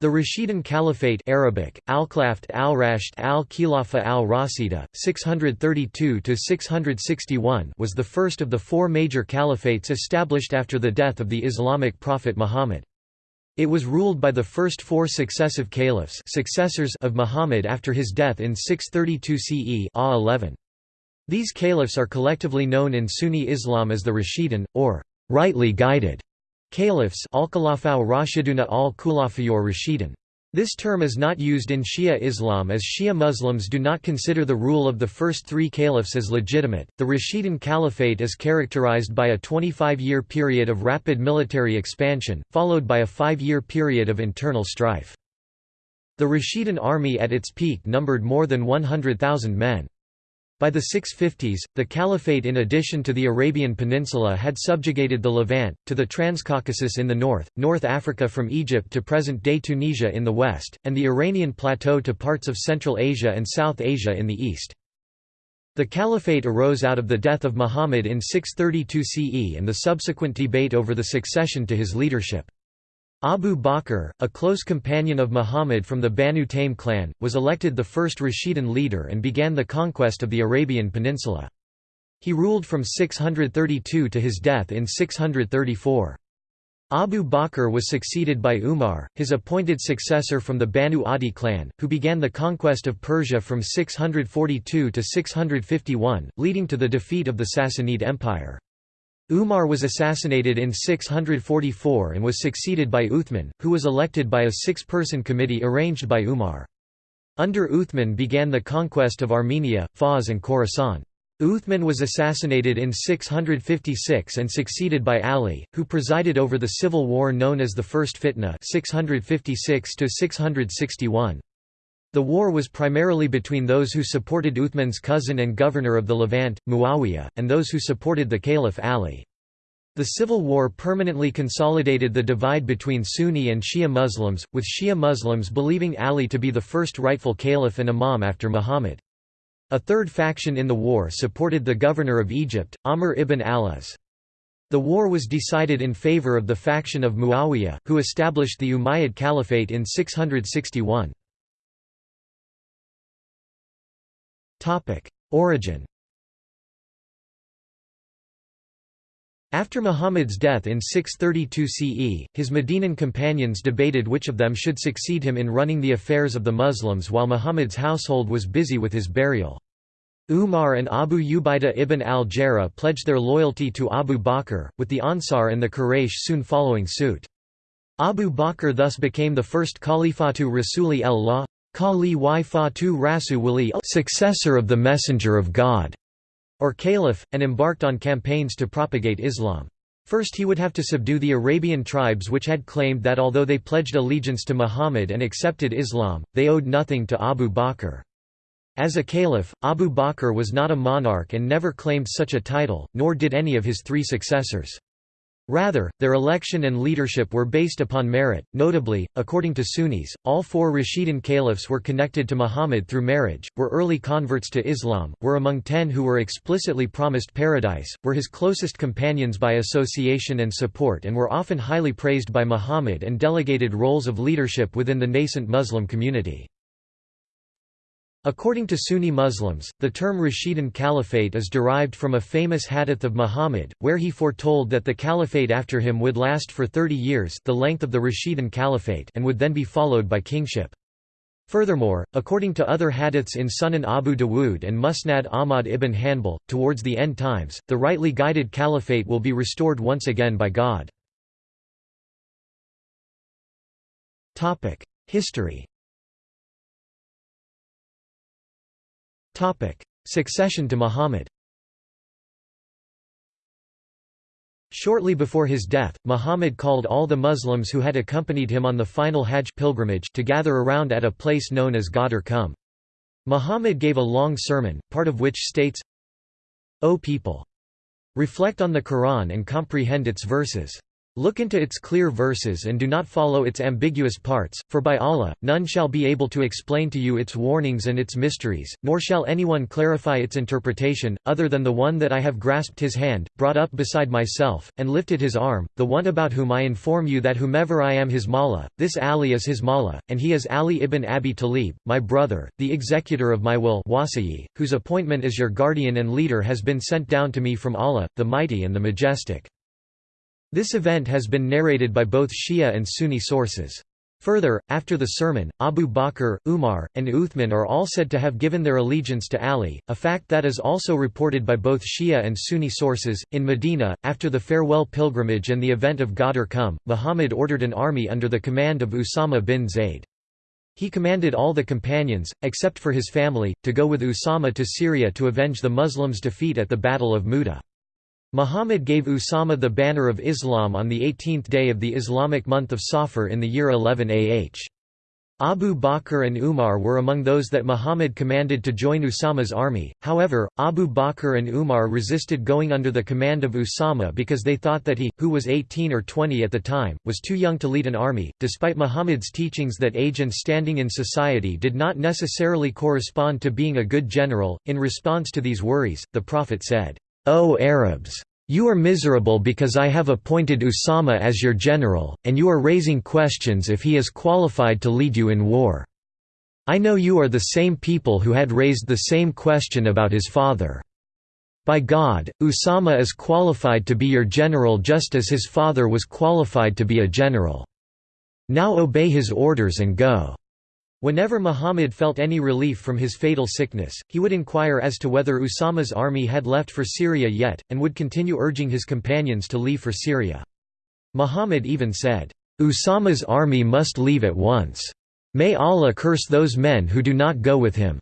The Rashidun Caliphate Arabic, Al-Khlaft al-Rasht al-Khilafa al-Rasida, 632–661 was the first of the four major caliphates established after the death of the Islamic prophet Muhammad. It was ruled by the first four successive caliphs successors of Muhammad after his death in 632 CE A 11. These caliphs are collectively known in Sunni Islam as the Rashidun, or rightly guided. Caliphs Rashiduna al-Khulafayor Rashidun. This term is not used in Shia Islam as Shia Muslims do not consider the rule of the first three caliphs as legitimate. The Rashidun Caliphate is characterized by a 25 year period of rapid military expansion, followed by a five year period of internal strife. The Rashidun army at its peak numbered more than 100,000 men. By the 650s, the Caliphate in addition to the Arabian Peninsula had subjugated the Levant, to the Transcaucasus in the north, North Africa from Egypt to present-day Tunisia in the west, and the Iranian plateau to parts of Central Asia and South Asia in the east. The Caliphate arose out of the death of Muhammad in 632 CE and the subsequent debate over the succession to his leadership. Abu Bakr, a close companion of Muhammad from the Banu Taym clan, was elected the first Rashidun leader and began the conquest of the Arabian Peninsula. He ruled from 632 to his death in 634. Abu Bakr was succeeded by Umar, his appointed successor from the Banu Adi clan, who began the conquest of Persia from 642 to 651, leading to the defeat of the Sassanid Empire. Umar was assassinated in 644 and was succeeded by Uthman, who was elected by a six-person committee arranged by Umar. Under Uthman began the conquest of Armenia, Fars and Khorasan. Uthman was assassinated in 656 and succeeded by Ali, who presided over the civil war known as the First Fitna 656 -661. The war was primarily between those who supported Uthman's cousin and governor of the Levant, Muawiyah, and those who supported the Caliph Ali. The civil war permanently consolidated the divide between Sunni and Shia Muslims, with Shia Muslims believing Ali to be the first rightful caliph and imam after Muhammad. A third faction in the war supported the governor of Egypt, Amr ibn al-As. The war was decided in favor of the faction of Muawiyah, who established the Umayyad Caliphate in 661. Origin After Muhammad's death in 632 CE, his Medinan companions debated which of them should succeed him in running the affairs of the Muslims while Muhammad's household was busy with his burial. Umar and Abu Ubaidah ibn al-Jarrah pledged their loyalty to Abu Bakr, with the Ansar and the Quraysh soon following suit. Abu Bakr thus became the first Khalifatu Rasuli el-Allah Kali y Fatu Rasu successor of the Messenger of God, or Caliph, and embarked on campaigns to propagate Islam. First he would have to subdue the Arabian tribes which had claimed that although they pledged allegiance to Muhammad and accepted Islam, they owed nothing to Abu Bakr. As a caliph, Abu Bakr was not a monarch and never claimed such a title, nor did any of his three successors. Rather, their election and leadership were based upon merit. Notably, according to Sunnis, all four Rashidun caliphs were connected to Muhammad through marriage, were early converts to Islam, were among ten who were explicitly promised paradise, were his closest companions by association and support, and were often highly praised by Muhammad and delegated roles of leadership within the nascent Muslim community. According to Sunni Muslims, the term Rashidun Caliphate is derived from a famous hadith of Muhammad, where he foretold that the caliphate after him would last for 30 years the length of the Rashidun Caliphate and would then be followed by kingship. Furthermore, according to other hadiths in Sunan Abu Dawood and Musnad Ahmad ibn Hanbal, towards the end times, the rightly guided caliphate will be restored once again by God. History Succession to Muhammad Shortly before his death, Muhammad called all the Muslims who had accompanied him on the final Hajj pilgrimage to gather around at a place known as Ghadir Qum. Muhammad gave a long sermon, part of which states, O people! Reflect on the Quran and comprehend its verses. Look into its clear verses and do not follow its ambiguous parts, for by Allah, none shall be able to explain to you its warnings and its mysteries, nor shall anyone clarify its interpretation, other than the one that I have grasped his hand, brought up beside myself, and lifted his arm, the one about whom I inform you that whomever I am his Mawla, this Ali is his Mawla, and he is Ali ibn Abi Talib, my brother, the executor of my will whose appointment as your guardian and leader has been sent down to me from Allah, the Mighty and the Majestic. This event has been narrated by both Shia and Sunni sources. Further, after the sermon, Abu Bakr, Umar, and Uthman are all said to have given their allegiance to Ali, a fact that is also reported by both Shia and Sunni sources. In Medina, after the farewell pilgrimage and the event of Ghadir Qum, Muhammad ordered an army under the command of Usama bin Zayd. He commanded all the companions, except for his family, to go with Usama to Syria to avenge the Muslims' defeat at the Battle of Mu'tah. Muhammad gave Usama the banner of Islam on the 18th day of the Islamic month of Safar in the year 11 AH. Abu Bakr and Umar were among those that Muhammad commanded to join Usama's army, however, Abu Bakr and Umar resisted going under the command of Usama because they thought that he, who was 18 or 20 at the time, was too young to lead an army. Despite Muhammad's teachings that age and standing in society did not necessarily correspond to being a good general, in response to these worries, the Prophet said, O Arabs! You are miserable because I have appointed Usama as your general, and you are raising questions if he is qualified to lead you in war. I know you are the same people who had raised the same question about his father. By God, Usama is qualified to be your general just as his father was qualified to be a general. Now obey his orders and go. Whenever Muhammad felt any relief from his fatal sickness, he would inquire as to whether Usama's army had left for Syria yet, and would continue urging his companions to leave for Syria. Muhammad even said, "'Usama's army must leave at once. May Allah curse those men who do not go with him.'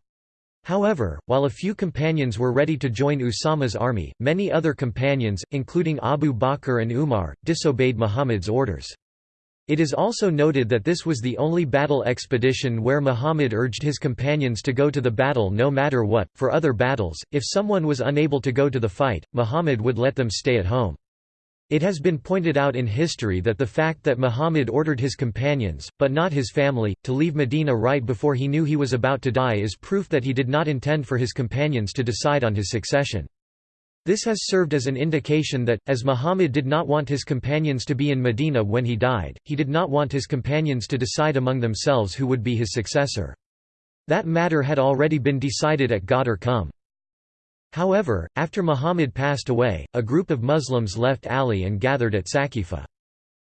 However, while a few companions were ready to join Usama's army, many other companions, including Abu Bakr and Umar, disobeyed Muhammad's orders. It is also noted that this was the only battle expedition where Muhammad urged his companions to go to the battle no matter what. For other battles, if someone was unable to go to the fight, Muhammad would let them stay at home. It has been pointed out in history that the fact that Muhammad ordered his companions, but not his family, to leave Medina right before he knew he was about to die is proof that he did not intend for his companions to decide on his succession. This has served as an indication that, as Muhammad did not want his companions to be in Medina when he died, he did not want his companions to decide among themselves who would be his successor. That matter had already been decided at Ghadir Qum. However, after Muhammad passed away, a group of Muslims left Ali and gathered at Saqifa.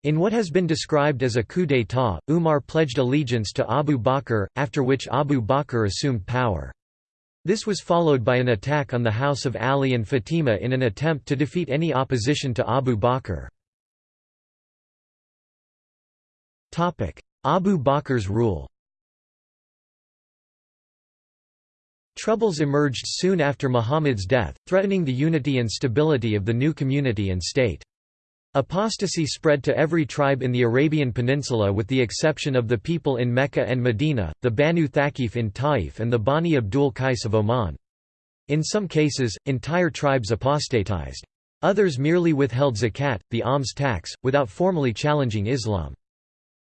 In what has been described as a coup d'état, Umar pledged allegiance to Abu Bakr, after which Abu Bakr assumed power. This was followed by an attack on the house of Ali and Fatima in an attempt to defeat any opposition to Abu Bakr. Abu Bakr's rule Troubles emerged soon after Muhammad's death, threatening the unity and stability of the new community and state. Apostasy spread to every tribe in the Arabian Peninsula with the exception of the people in Mecca and Medina, the Banu Thaqif in Taif and the Bani Abdul Qais of Oman. In some cases, entire tribes apostatized. Others merely withheld zakat, the alms tax, without formally challenging Islam.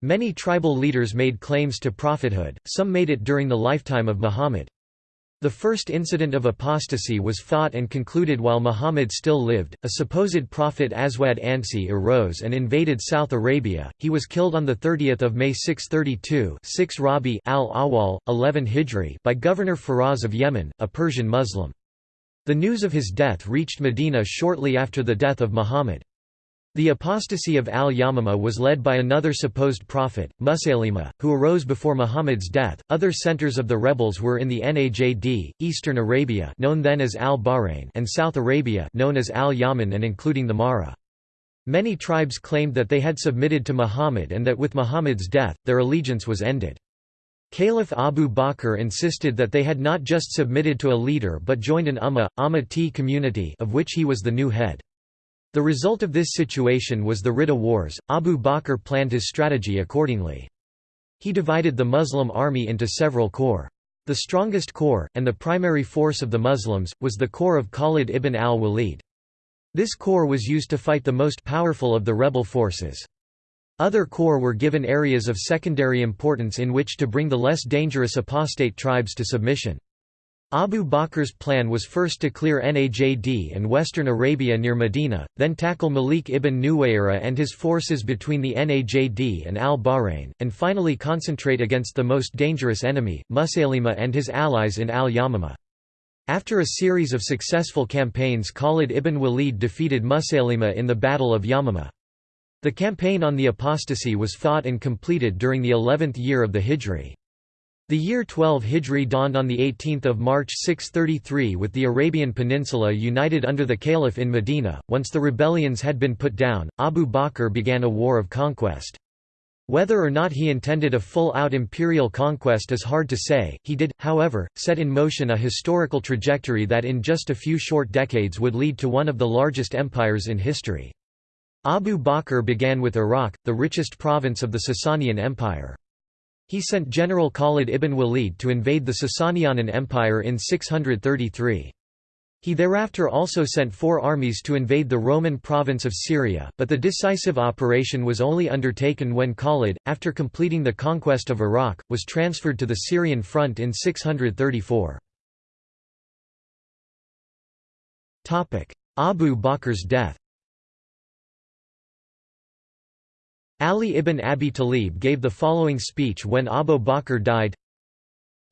Many tribal leaders made claims to prophethood, some made it during the lifetime of Muhammad. The first incident of apostasy was fought and concluded while Muhammad still lived. A supposed prophet Aswad Ansi arose and invaded South Arabia. He was killed on the 30th of May 632, 6 Rabi al-Awwal, 11 Hijri, by Governor Faraz of Yemen, a Persian Muslim. The news of his death reached Medina shortly after the death of Muhammad. The apostasy of al-Yamama was led by another supposed prophet, Musaylima, who arose before Muhammad's death. Other centers of the rebels were in the Najd, Eastern Arabia, known then as al-Bahrain, and South Arabia, known as al-Yaman and including the Mahra. Many tribes claimed that they had submitted to Muhammad and that with Muhammad's death, their allegiance was ended. Caliph Abu Bakr insisted that they had not just submitted to a leader but joined an Ummah, Ummah community of which he was the new head. The result of this situation was the Ridda Wars. Abu Bakr planned his strategy accordingly. He divided the Muslim army into several corps. The strongest corps, and the primary force of the Muslims, was the corps of Khalid ibn al-Walid. This corps was used to fight the most powerful of the rebel forces. Other corps were given areas of secondary importance in which to bring the less dangerous apostate tribes to submission. Abu Bakr's plan was first to clear Najd and western Arabia near Medina, then tackle Malik ibn Nuwayra and his forces between the Najd and al-Bahrain, and finally concentrate against the most dangerous enemy, Musaylima and his allies in al-Yamamah. After a series of successful campaigns Khalid ibn Walid defeated Musaylima in the Battle of Yamamah. The campaign on the apostasy was fought and completed during the 11th year of the Hijri. The year 12 Hijri dawned on 18 March 633 with the Arabian Peninsula united under the Caliph in Medina. Once the rebellions had been put down, Abu Bakr began a war of conquest. Whether or not he intended a full-out imperial conquest is hard to say, he did, however, set in motion a historical trajectory that in just a few short decades would lead to one of the largest empires in history. Abu Bakr began with Iraq, the richest province of the Sasanian Empire. He sent General Khalid ibn Walid to invade the Sasanian Empire in 633. He thereafter also sent four armies to invade the Roman province of Syria, but the decisive operation was only undertaken when Khalid, after completing the conquest of Iraq, was transferred to the Syrian front in 634. Abu Bakr's death Ali ibn Abi Talib gave the following speech when Abu Bakr died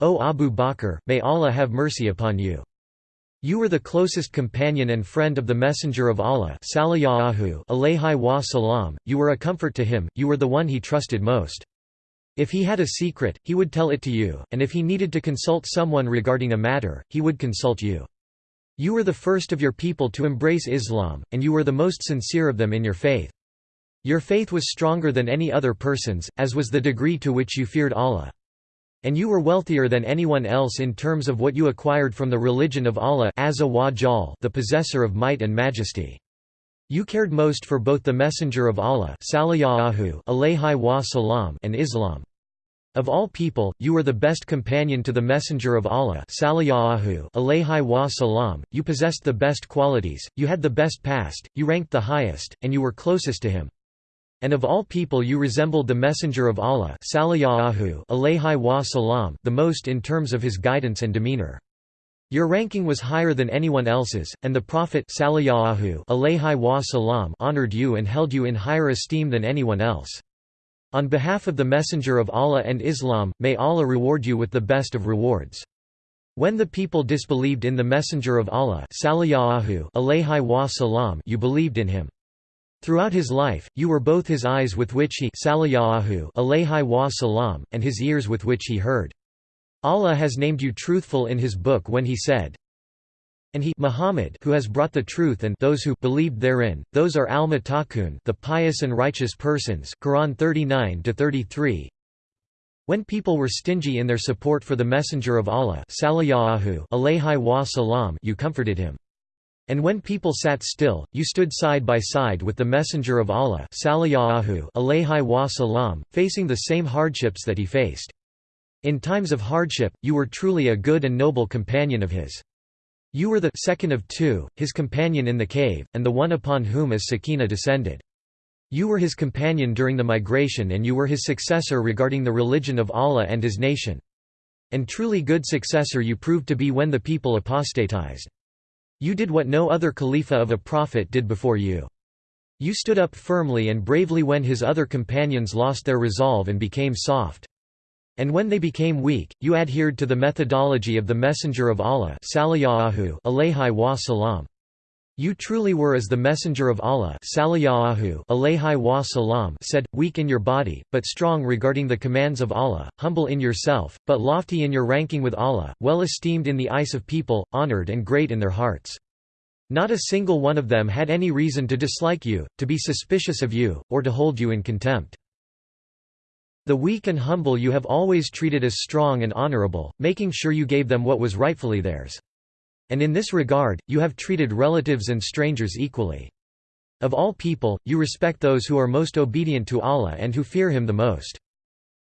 O Abu Bakr, may Allah have mercy upon you. You were the closest companion and friend of the Messenger of Allah salam. you were a comfort to him, you were the one he trusted most. If he had a secret, he would tell it to you, and if he needed to consult someone regarding a matter, he would consult you. You were the first of your people to embrace Islam, and you were the most sincere of them in your faith. Your faith was stronger than any other person's, as was the degree to which you feared Allah. And you were wealthier than anyone else in terms of what you acquired from the religion of Allah the possessor of might and majesty. You cared most for both the Messenger of Allah and Islam. Of all people, you were the best companion to the Messenger of Allah you possessed the best qualities, you had the best past, you ranked the highest, and you were closest to him. And of all people you resembled the Messenger of Allah the most in terms of his guidance and demeanor. Your ranking was higher than anyone else's, and the Prophet honored you and held you in higher esteem than anyone else. On behalf of the Messenger of Allah and Islam, may Allah reward you with the best of rewards. When the people disbelieved in the Messenger of Allah you believed in him. Throughout his life, you were both his eyes with which he and his ears with which he heard. Allah has named you truthful in his book when he said, and he Muhammad who has brought the truth and those who believed therein, those are al-muttaqun the pious and righteous persons Quran 39-33 When people were stingy in their support for the Messenger of Allah you comforted him. And when people sat still, you stood side by side with the Messenger of Allah facing the same hardships that he faced. In times of hardship, you were truly a good and noble companion of his. You were the second of two, his companion in the cave, and the one upon whom as Sakina descended. You were his companion during the migration and you were his successor regarding the religion of Allah and his nation. And truly good successor you proved to be when the people apostatized. You did what no other Khalifa of a prophet did before you. You stood up firmly and bravely when his other companions lost their resolve and became soft. And when they became weak, you adhered to the methodology of the Messenger of Allah you truly were as the Messenger of Allah said, weak in your body, but strong regarding the commands of Allah, humble in yourself, but lofty in your ranking with Allah, well esteemed in the eyes of people, honored and great in their hearts. Not a single one of them had any reason to dislike you, to be suspicious of you, or to hold you in contempt. The weak and humble you have always treated as strong and honorable, making sure you gave them what was rightfully theirs. And in this regard, you have treated relatives and strangers equally. Of all people, you respect those who are most obedient to Allah and who fear Him the most.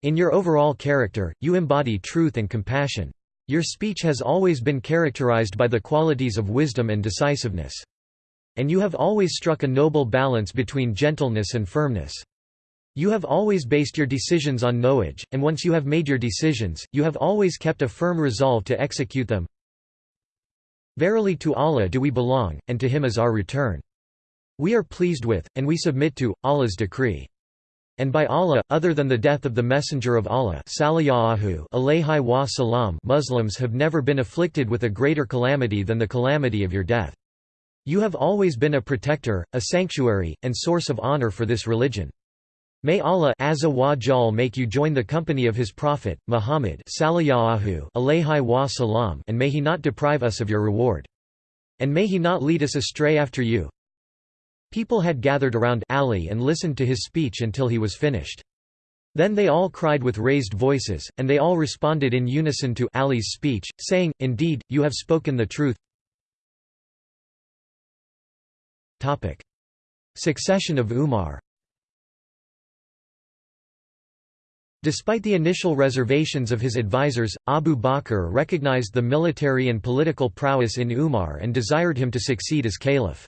In your overall character, you embody truth and compassion. Your speech has always been characterized by the qualities of wisdom and decisiveness. And you have always struck a noble balance between gentleness and firmness. You have always based your decisions on knowledge, and once you have made your decisions, you have always kept a firm resolve to execute them. Verily to Allah do we belong, and to Him is our return. We are pleased with, and we submit to, Allah's decree. And by Allah, other than the death of the Messenger of Allah Muslims have never been afflicted with a greater calamity than the calamity of your death. You have always been a protector, a sanctuary, and source of honor for this religion. May Allah Azza wa Jal make you join the company of His Prophet, Muhammad and may He not deprive us of your reward. And may He not lead us astray after you. People had gathered around Ali and listened to his speech until he was finished. Then they all cried with raised voices, and they all responded in unison to Ali's speech, saying, Indeed, you have spoken the truth. Succession of Umar Despite the initial reservations of his advisers, Abu Bakr recognized the military and political prowess in Umar and desired him to succeed as caliph.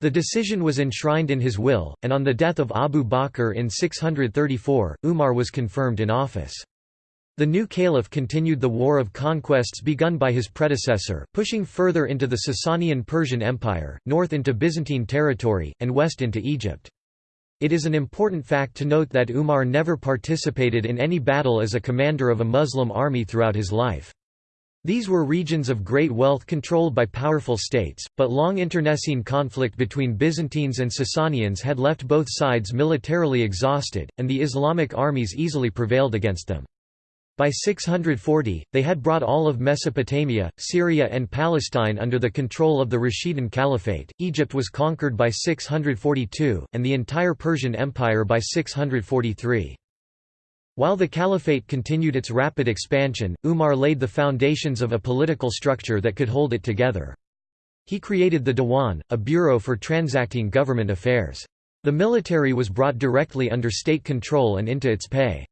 The decision was enshrined in his will, and on the death of Abu Bakr in 634, Umar was confirmed in office. The new caliph continued the war of conquests begun by his predecessor, pushing further into the Sasanian Persian Empire, north into Byzantine territory, and west into Egypt. It is an important fact to note that Umar never participated in any battle as a commander of a Muslim army throughout his life. These were regions of great wealth controlled by powerful states, but long internecine conflict between Byzantines and Sasanians had left both sides militarily exhausted, and the Islamic armies easily prevailed against them. By 640, they had brought all of Mesopotamia, Syria and Palestine under the control of the Rashidun Caliphate, Egypt was conquered by 642, and the entire Persian Empire by 643. While the caliphate continued its rapid expansion, Umar laid the foundations of a political structure that could hold it together. He created the Diwan, a bureau for transacting government affairs. The military was brought directly under state control and into its pay.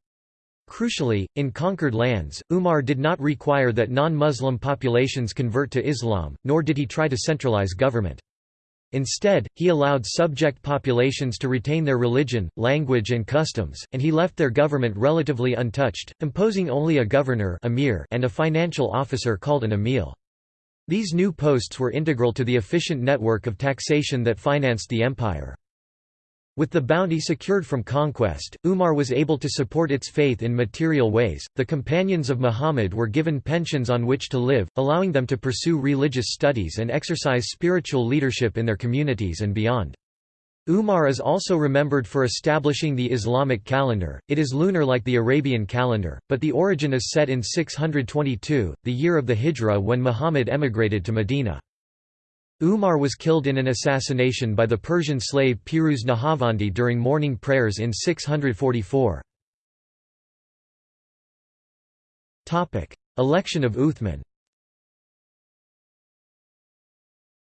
Crucially, in conquered lands, Umar did not require that non-Muslim populations convert to Islam, nor did he try to centralize government. Instead, he allowed subject populations to retain their religion, language and customs, and he left their government relatively untouched, imposing only a governor and a financial officer called an amil. These new posts were integral to the efficient network of taxation that financed the empire. With the bounty secured from conquest, Umar was able to support its faith in material ways. The companions of Muhammad were given pensions on which to live, allowing them to pursue religious studies and exercise spiritual leadership in their communities and beyond. Umar is also remembered for establishing the Islamic calendar. It is lunar like the Arabian calendar, but the origin is set in 622, the year of the Hijra when Muhammad emigrated to Medina. Umar was killed in an assassination by the Persian slave Piruz Nahavandi during morning prayers in 644. Election of Uthman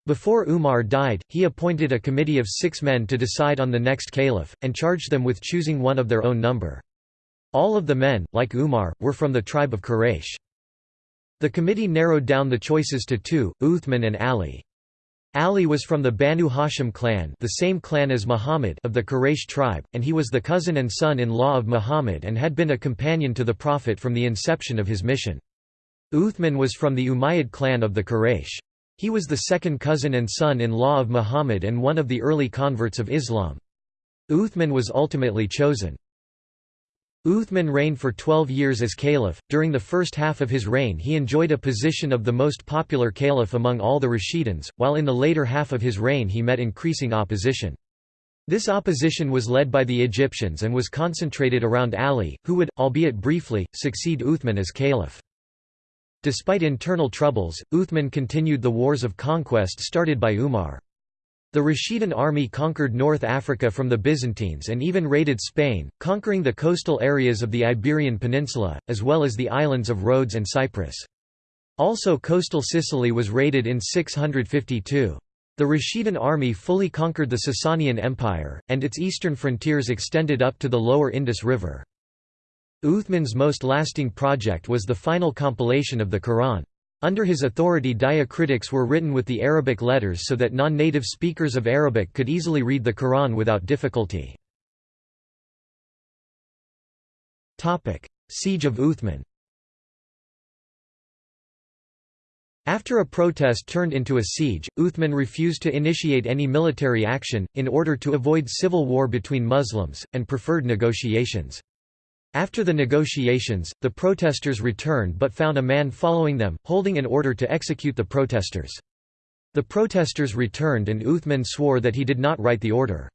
Before Umar died, he appointed a committee of six men to decide on the next caliph, and charged them with choosing one of their own number. All of the men, like Umar, were from the tribe of Quraysh. The committee narrowed down the choices to two, Uthman and Ali. Ali was from the Banu Hashim clan the same clan as Muhammad of the Quraysh tribe, and he was the cousin and son-in-law of Muhammad and had been a companion to the Prophet from the inception of his mission. Uthman was from the Umayyad clan of the Quraysh. He was the second cousin and son-in-law of Muhammad and one of the early converts of Islam. Uthman was ultimately chosen. Uthman reigned for 12 years as caliph. During the first half of his reign, he enjoyed a position of the most popular caliph among all the Rashiduns, while in the later half of his reign he met increasing opposition. This opposition was led by the Egyptians and was concentrated around Ali, who would, albeit briefly, succeed Uthman as caliph. Despite internal troubles, Uthman continued the wars of conquest started by Umar. The Rashidun army conquered North Africa from the Byzantines and even raided Spain, conquering the coastal areas of the Iberian Peninsula, as well as the islands of Rhodes and Cyprus. Also coastal Sicily was raided in 652. The Rashidun army fully conquered the Sasanian Empire, and its eastern frontiers extended up to the lower Indus River. Uthman's most lasting project was the final compilation of the Quran. Under his authority diacritics were written with the Arabic letters so that non-native speakers of Arabic could easily read the Quran without difficulty. Siege of Uthman After a protest turned into a siege, Uthman refused to initiate any military action, in order to avoid civil war between Muslims, and preferred negotiations. After the negotiations, the protesters returned but found a man following them, holding an order to execute the protesters. The protesters returned and Uthman swore that he did not write the order.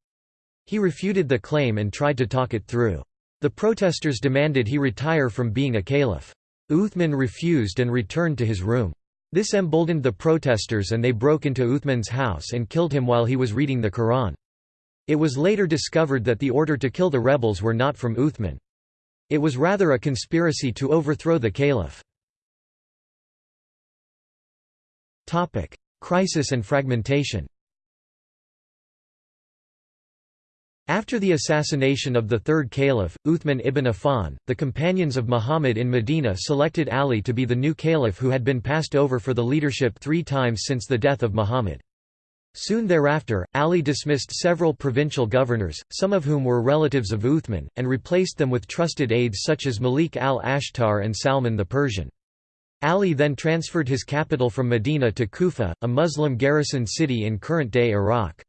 He refuted the claim and tried to talk it through. The protesters demanded he retire from being a caliph. Uthman refused and returned to his room. This emboldened the protesters and they broke into Uthman's house and killed him while he was reading the Quran. It was later discovered that the order to kill the rebels were not from Uthman. It was rather a conspiracy to overthrow the caliph. Crisis and fragmentation After the assassination of the third caliph, Uthman ibn Affan, the companions of Muhammad in Medina selected Ali to be the new caliph who had been passed over for the leadership three times since the death of Muhammad. Soon thereafter, Ali dismissed several provincial governors, some of whom were relatives of Uthman, and replaced them with trusted aides such as Malik al-Ashtar and Salman the Persian. Ali then transferred his capital from Medina to Kufa, a Muslim garrison city in current-day Iraq.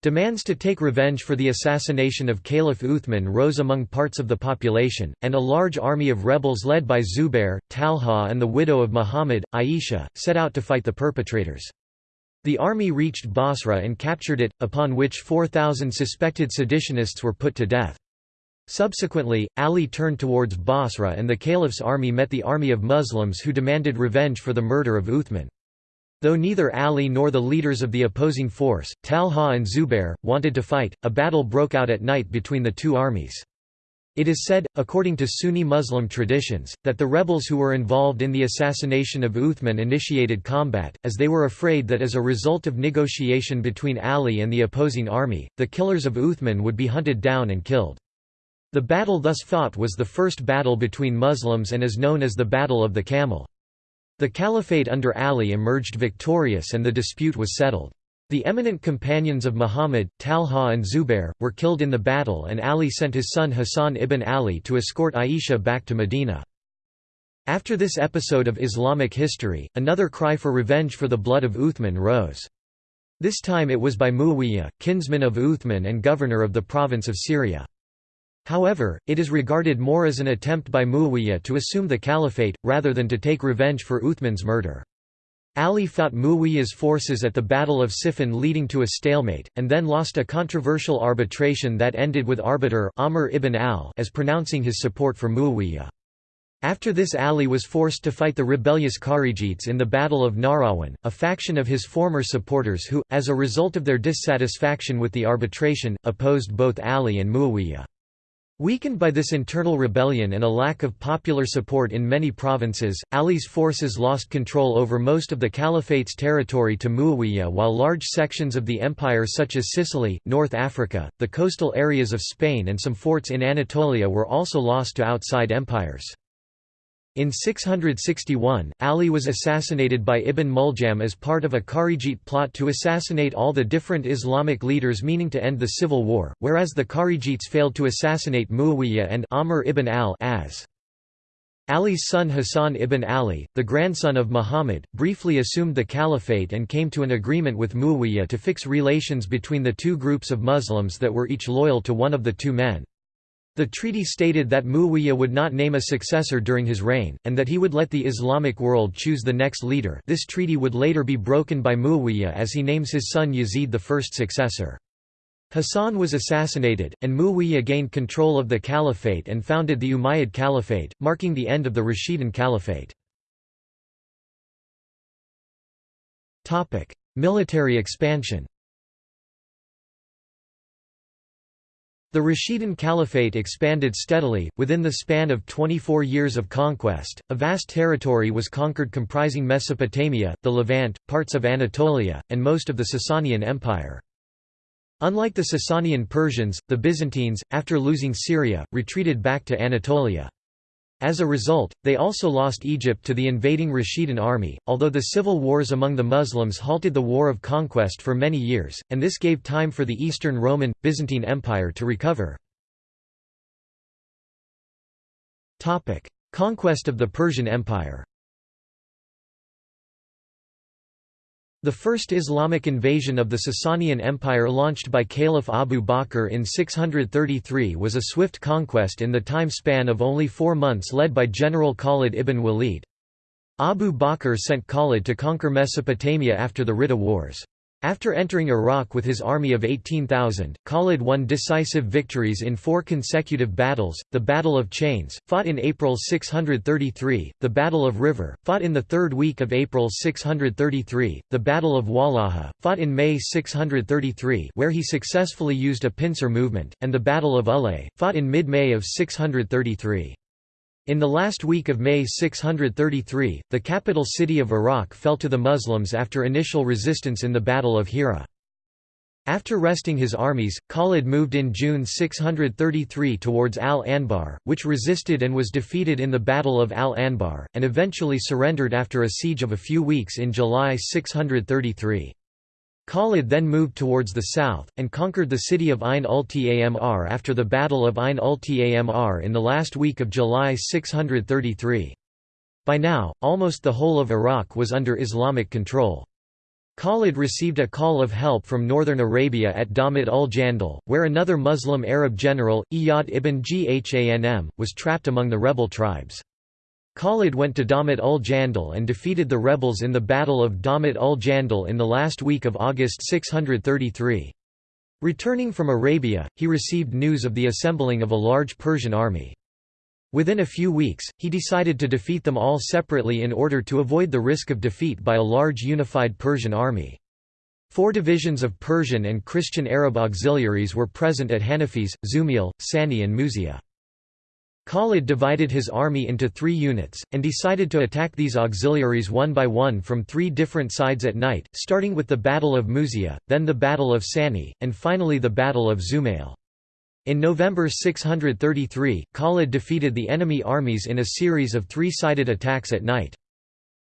Demands to take revenge for the assassination of Caliph Uthman rose among parts of the population, and a large army of rebels led by Zubair, Talha and the widow of Muhammad, Aisha, set out to fight the perpetrators. The army reached Basra and captured it, upon which 4,000 suspected seditionists were put to death. Subsequently, Ali turned towards Basra and the caliph's army met the army of Muslims who demanded revenge for the murder of Uthman. Though neither Ali nor the leaders of the opposing force, Talha and Zubair, wanted to fight, a battle broke out at night between the two armies. It is said, according to Sunni Muslim traditions, that the rebels who were involved in the assassination of Uthman initiated combat, as they were afraid that as a result of negotiation between Ali and the opposing army, the killers of Uthman would be hunted down and killed. The battle thus fought was the first battle between Muslims and is known as the Battle of the Camel. The caliphate under Ali emerged victorious and the dispute was settled. The eminent companions of Muhammad, Talha and Zubair, were killed in the battle and Ali sent his son Hassan ibn Ali to escort Aisha back to Medina. After this episode of Islamic history, another cry for revenge for the blood of Uthman rose. This time it was by Muawiyah, kinsman of Uthman and governor of the province of Syria. However, it is regarded more as an attempt by Muawiyah to assume the caliphate, rather than to take revenge for Uthman's murder. Ali fought Muawiyah's forces at the Battle of Siffin leading to a stalemate, and then lost a controversial arbitration that ended with arbiter Amr ibn al as pronouncing his support for Muawiyah. After this Ali was forced to fight the rebellious Kharijites in the Battle of Nahrawan, a faction of his former supporters who, as a result of their dissatisfaction with the arbitration, opposed both Ali and Muawiyah. Weakened by this internal rebellion and a lack of popular support in many provinces, Ali's forces lost control over most of the caliphate's territory to Muawiyah while large sections of the empire such as Sicily, North Africa, the coastal areas of Spain and some forts in Anatolia were also lost to outside empires. In 661, Ali was assassinated by Ibn Muljam as part of a Kharijite plot to assassinate all the different Islamic leaders meaning to end the civil war, whereas the Kharijites failed to assassinate Muawiyah and Amr ibn al as. Ali's son Hassan ibn Ali, the grandson of Muhammad, briefly assumed the caliphate and came to an agreement with Muawiyah to fix relations between the two groups of Muslims that were each loyal to one of the two men. The treaty stated that Muawiyah would not name a successor during his reign, and that he would let the Islamic world choose the next leader this treaty would later be broken by Muawiyah as he names his son Yazid the first successor. Hassan was assassinated, and Muawiyah gained control of the caliphate and founded the Umayyad Caliphate, marking the end of the Rashidun Caliphate. Military expansion The Rashidun Caliphate expanded steadily. Within the span of 24 years of conquest, a vast territory was conquered comprising Mesopotamia, the Levant, parts of Anatolia, and most of the Sasanian Empire. Unlike the Sasanian Persians, the Byzantines, after losing Syria, retreated back to Anatolia. As a result, they also lost Egypt to the invading Rashidun army, although the civil wars among the Muslims halted the war of conquest for many years, and this gave time for the Eastern Roman, Byzantine Empire to recover. Conquest of the Persian Empire The first Islamic invasion of the Sasanian Empire launched by Caliph Abu Bakr in 633 was a swift conquest in the time span of only four months led by General Khalid ibn Walid. Abu Bakr sent Khalid to conquer Mesopotamia after the Ridda Wars. After entering Iraq with his army of 18,000, Khalid won decisive victories in four consecutive battles, the Battle of Chains, fought in April 633, the Battle of River, fought in the third week of April 633, the Battle of Walaja, fought in May 633 where he successfully used a pincer movement, and the Battle of Ulay, fought in mid-May of 633. In the last week of May 633, the capital city of Iraq fell to the Muslims after initial resistance in the Battle of Hira. After resting his armies, Khalid moved in June 633 towards Al-Anbar, which resisted and was defeated in the Battle of Al-Anbar, and eventually surrendered after a siege of a few weeks in July 633. Khalid then moved towards the south, and conquered the city of Ain ul-Tamr after the Battle of Ain ul-Tamr in the last week of July 633. By now, almost the whole of Iraq was under Islamic control. Khalid received a call of help from northern Arabia at Daumat ul-Jandal, where another Muslim Arab general, Iyad ibn Ghanm, was trapped among the rebel tribes. Khalid went to Daumat ul Jandal and defeated the rebels in the Battle of Daumat ul Jandal in the last week of August 633. Returning from Arabia, he received news of the assembling of a large Persian army. Within a few weeks, he decided to defeat them all separately in order to avoid the risk of defeat by a large unified Persian army. Four divisions of Persian and Christian Arab auxiliaries were present at Hanafis, Zumail, Sani and Muzia. Khalid divided his army into three units, and decided to attack these auxiliaries one by one from three different sides at night, starting with the Battle of Muzia, then the Battle of Sani, and finally the Battle of Zumail. In November 633, Khalid defeated the enemy armies in a series of three-sided attacks at night.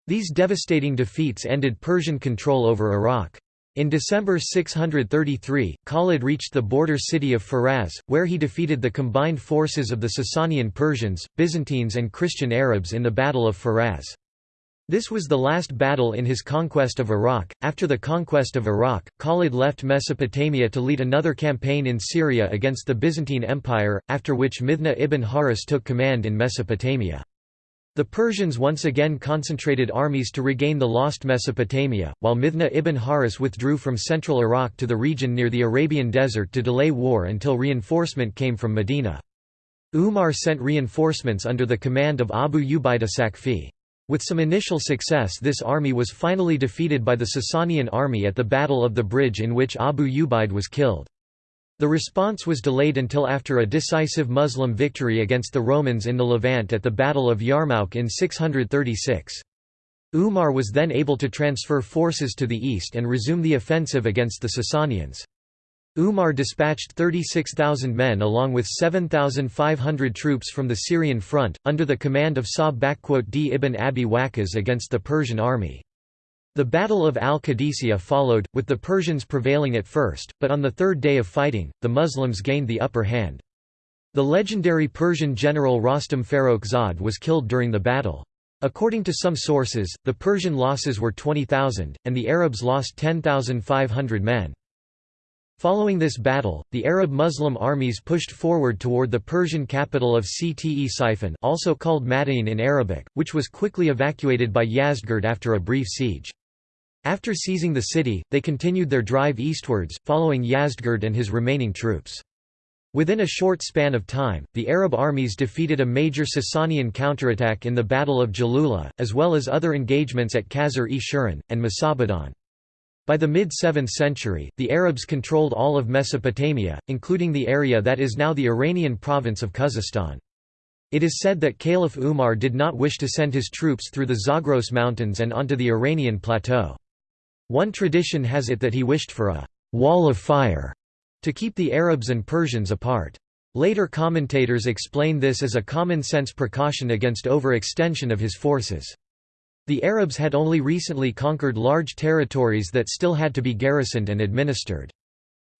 These devastating defeats ended Persian control over Iraq. In December 633, Khalid reached the border city of Firaz, where he defeated the combined forces of the Sasanian Persians, Byzantines and Christian Arabs in the Battle of Firaz. This was the last battle in his conquest of Iraq. After the conquest of Iraq, Khalid left Mesopotamia to lead another campaign in Syria against the Byzantine Empire, after which Mithna ibn Haris took command in Mesopotamia. The Persians once again concentrated armies to regain the lost Mesopotamia, while Mithna ibn Haris withdrew from central Iraq to the region near the Arabian Desert to delay war until reinforcement came from Medina. Umar sent reinforcements under the command of Abu Ubaida Sakfi. With some initial success this army was finally defeated by the Sasanian army at the Battle of the Bridge in which Abu Ubaid was killed. The response was delayed until after a decisive Muslim victory against the Romans in the Levant at the Battle of Yarmouk in 636. Umar was then able to transfer forces to the east and resume the offensive against the Sasanians. Umar dispatched 36,000 men along with 7,500 troops from the Syrian front, under the command of Sa'd d ibn Abi Waqqas against the Persian army. The Battle of al-Qadisiyah followed, with the Persians prevailing at first, but on the third day of fighting, the Muslims gained the upper hand. The legendary Persian general Rostam Farrokh was killed during the battle. According to some sources, the Persian losses were 20,000, and the Arabs lost 10,500 men. Following this battle, the Arab Muslim armies pushed forward toward the Persian capital of Ctesiphon also called Madain in Arabic, which was quickly evacuated by Yazdgerd after a brief siege. After seizing the city, they continued their drive eastwards, following Yazdgerd and his remaining troops. Within a short span of time, the Arab armies defeated a major Sasanian counterattack in the Battle of Jalula, as well as other engagements at Qasr-e-Shuran, and Masabadan. By the mid-7th century, the Arabs controlled all of Mesopotamia, including the area that is now the Iranian province of Khuzestan. It is said that Caliph Umar did not wish to send his troops through the Zagros Mountains and onto the Iranian plateau. One tradition has it that he wished for a «wall of fire» to keep the Arabs and Persians apart. Later commentators explain this as a common-sense precaution against overextension of his forces. The Arabs had only recently conquered large territories that still had to be garrisoned and administered.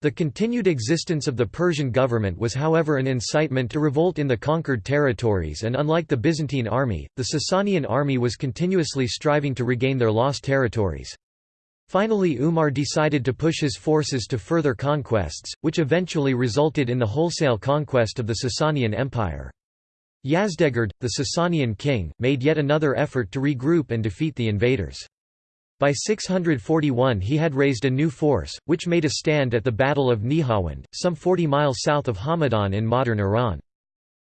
The continued existence of the Persian government was however an incitement to revolt in the conquered territories and unlike the Byzantine army, the Sasanian army was continuously striving to regain their lost territories. Finally Umar decided to push his forces to further conquests, which eventually resulted in the wholesale conquest of the Sasanian Empire. Yazdegerd, the Sasanian king, made yet another effort to regroup and defeat the invaders. By 641 he had raised a new force, which made a stand at the Battle of Nihawand, some 40 miles south of Hamadan in modern Iran.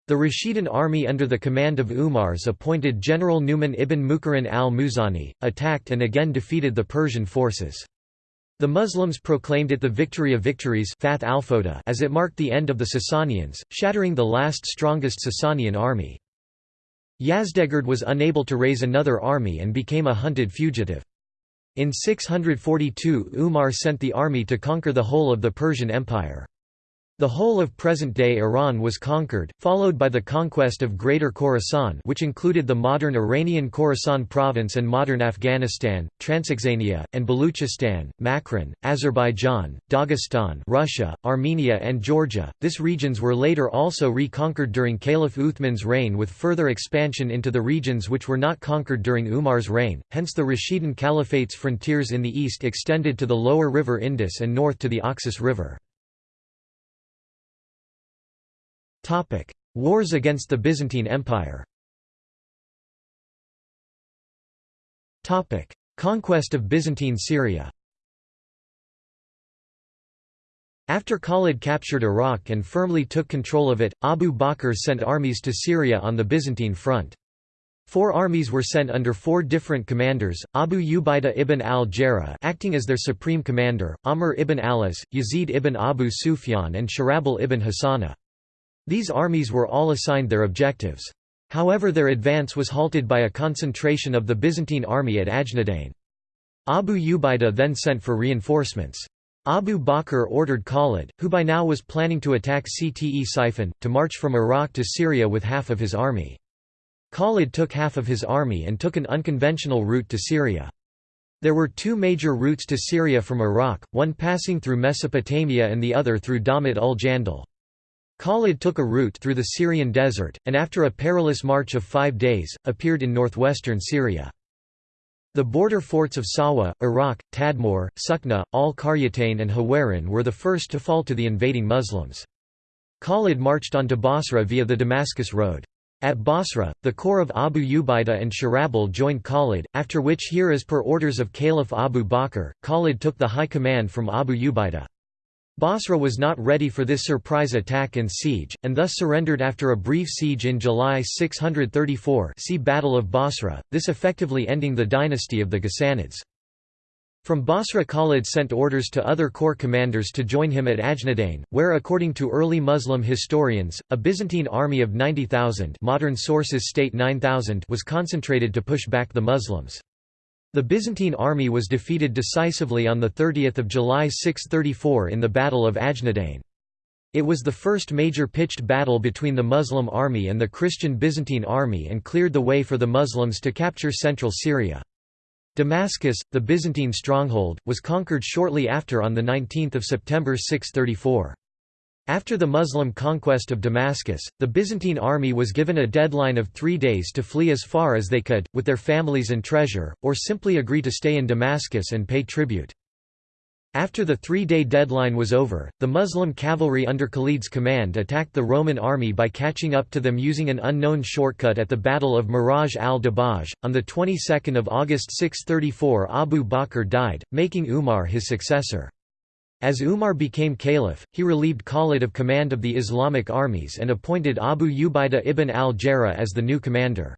The Rashidun army under the command of Umar's appointed General Numan ibn Mukharin al-Muzani, attacked and again defeated the Persian forces. The Muslims proclaimed it the victory of victories as it marked the end of the Sasanians, shattering the last strongest Sasanian army. Yazdegerd was unable to raise another army and became a hunted fugitive. In 642 Umar sent the army to conquer the whole of the Persian Empire. The whole of present-day Iran was conquered, followed by the conquest of Greater Khorasan which included the modern Iranian Khorasan province and modern Afghanistan, Transoxania, and Baluchistan, Makran, Azerbaijan, Dagestan Russia, Armenia and Georgia. These regions were later also reconquered during Caliph Uthman's reign with further expansion into the regions which were not conquered during Umar's reign, hence the Rashidun Caliphate's frontiers in the east extended to the lower river Indus and north to the Oxus River. Wars against the Byzantine Empire Conquest of Byzantine Syria After Khalid captured Iraq and firmly took control of it, Abu Bakr sent armies to Syria on the Byzantine front. Four armies were sent under four different commanders, Abu Ubaidah ibn al-Jarrah acting as their supreme commander, Amr ibn Alas, Yazid ibn Abu Sufyan and Sharabil ibn Hassana. These armies were all assigned their objectives. However their advance was halted by a concentration of the Byzantine army at Ajnadain. Abu Ubaidah then sent for reinforcements. Abu Bakr ordered Khalid, who by now was planning to attack Cte Ctesiphon, to march from Iraq to Syria with half of his army. Khalid took half of his army and took an unconventional route to Syria. There were two major routes to Syria from Iraq, one passing through Mesopotamia and the other through Daumat ul-Jandal. Khalid took a route through the Syrian desert, and after a perilous march of five days, appeared in northwestern Syria. The border forts of Sawa, Arak, Tadmor, Sukna, al-Qaryatayn and Hawarin were the first to fall to the invading Muslims. Khalid marched on to Bosra via the Damascus road. At Bosra, the corps of Abu Ubaidah and Sharabil joined Khalid, after which here as per orders of Caliph Abu Bakr, Khalid took the high command from Abu Ubaidah. Bosra was not ready for this surprise attack and siege, and thus surrendered after a brief siege in July 634 see Battle of Bosra, this effectively ending the dynasty of the Ghassanids. From Bosra Khalid sent orders to other corps commanders to join him at Ajnadain, where according to early Muslim historians, a Byzantine army of 90,000 modern sources state 9,000 was concentrated to push back the Muslims. The Byzantine army was defeated decisively on 30 July 634 in the Battle of Ajnadain. It was the first major pitched battle between the Muslim army and the Christian Byzantine army and cleared the way for the Muslims to capture central Syria. Damascus, the Byzantine stronghold, was conquered shortly after on 19 September 634. After the Muslim conquest of Damascus, the Byzantine army was given a deadline of three days to flee as far as they could, with their families and treasure, or simply agree to stay in Damascus and pay tribute. After the three-day deadline was over, the Muslim cavalry under Khalid's command attacked the Roman army by catching up to them using an unknown shortcut at the Battle of Maraj al-Dabaj. On the 22nd of August 634 Abu Bakr died, making Umar his successor. As Umar became caliph, he relieved Khalid of command of the Islamic armies and appointed Abu Ubaidah ibn al-Jarrah as the new commander.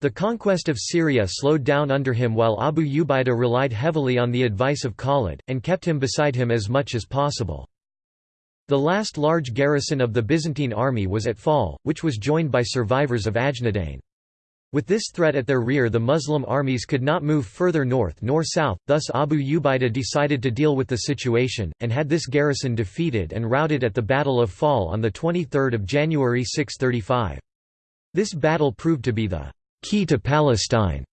The conquest of Syria slowed down under him while Abu Ubaidah relied heavily on the advice of Khalid, and kept him beside him as much as possible. The last large garrison of the Byzantine army was at Fahl, which was joined by survivors of Ajnadain. With this threat at their rear the Muslim armies could not move further north nor south, thus Abu Ubaidah decided to deal with the situation, and had this garrison defeated and routed at the Battle of Fahl on 23 January 635. This battle proved to be the key to Palestine.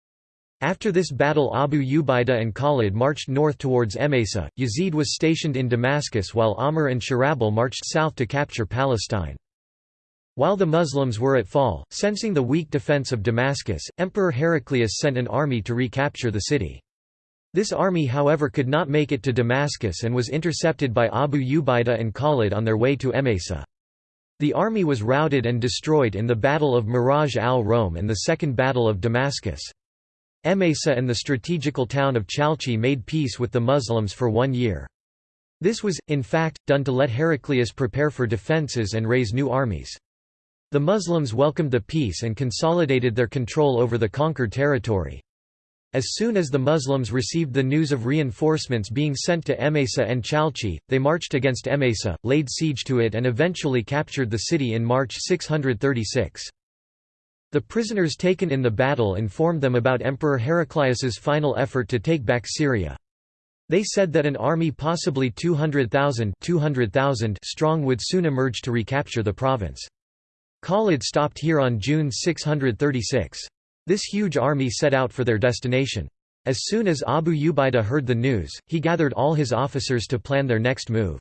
After this battle Abu Ubaidah and Khalid marched north towards Emesa, Yazid was stationed in Damascus while Amr and Shirahbil marched south to capture Palestine. While the Muslims were at Fahl, sensing the weak defense of Damascus, Emperor Heraclius sent an army to recapture the city. This army however could not make it to Damascus and was intercepted by Abu Ubaidah and Khalid on their way to Emesa. The army was routed and destroyed in the Battle of Maraj al-Rum and the Second Battle of Damascus. Emesa and the strategical town of Chalcis made peace with the Muslims for one year. This was, in fact, done to let Heraclius prepare for defences and raise new armies. The Muslims welcomed the peace and consolidated their control over the conquered territory. As soon as the Muslims received the news of reinforcements being sent to Emesa and Chalcis, they marched against Emesa, laid siege to it and eventually captured the city in March 636. The prisoners taken in the battle informed them about Emperor Heraclius's final effort to take back Syria. They said that an army possibly 200,000 strong would soon emerge to recapture the province. Khalid stopped here on June 636. This huge army set out for their destination. As soon as Abu Ubaidah heard the news, he gathered all his officers to plan their next move.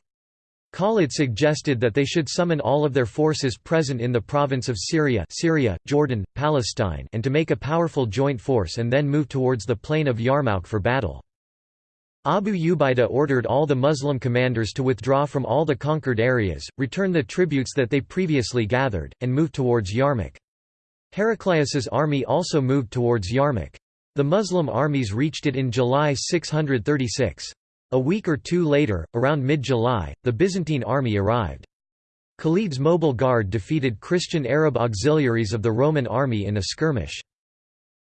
Khalid suggested that they should summon all of their forces present in the province of Syria, Syria, Jordan, Palestine and to make a powerful joint force and then move towards the plain of Yarmouk for battle. Abu Ubaidah ordered all the Muslim commanders to withdraw from all the conquered areas, return the tributes that they previously gathered, and move towards Yarmouk. Heraclius's army also moved towards Yarmouk. The Muslim armies reached it in July 636. A week or two later, around mid-July, the Byzantine army arrived. Khalid's mobile guard defeated Christian Arab auxiliaries of the Roman army in a skirmish.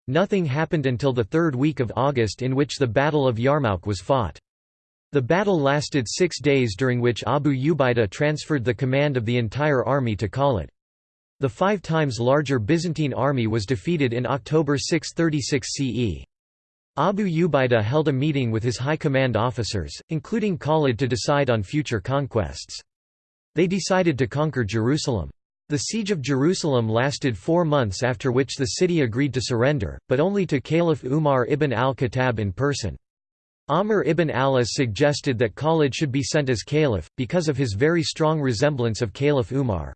Nothing happened until the third week of August in which the Battle of Yarmouk was fought. The battle lasted six days during which Abu Ubaidah transferred the command of the entire army to Khalid. The five times larger Byzantine army was defeated in October 636 CE. Abu Ubaidah held a meeting with his high command officers, including Khalid to decide on future conquests. They decided to conquer Jerusalem. The siege of Jerusalem lasted four months after which the city agreed to surrender, but only to Caliph Umar ibn al-Khattab in person. Amr ibn al-As suggested that Khalid should be sent as caliph, because of his very strong resemblance of Caliph Umar.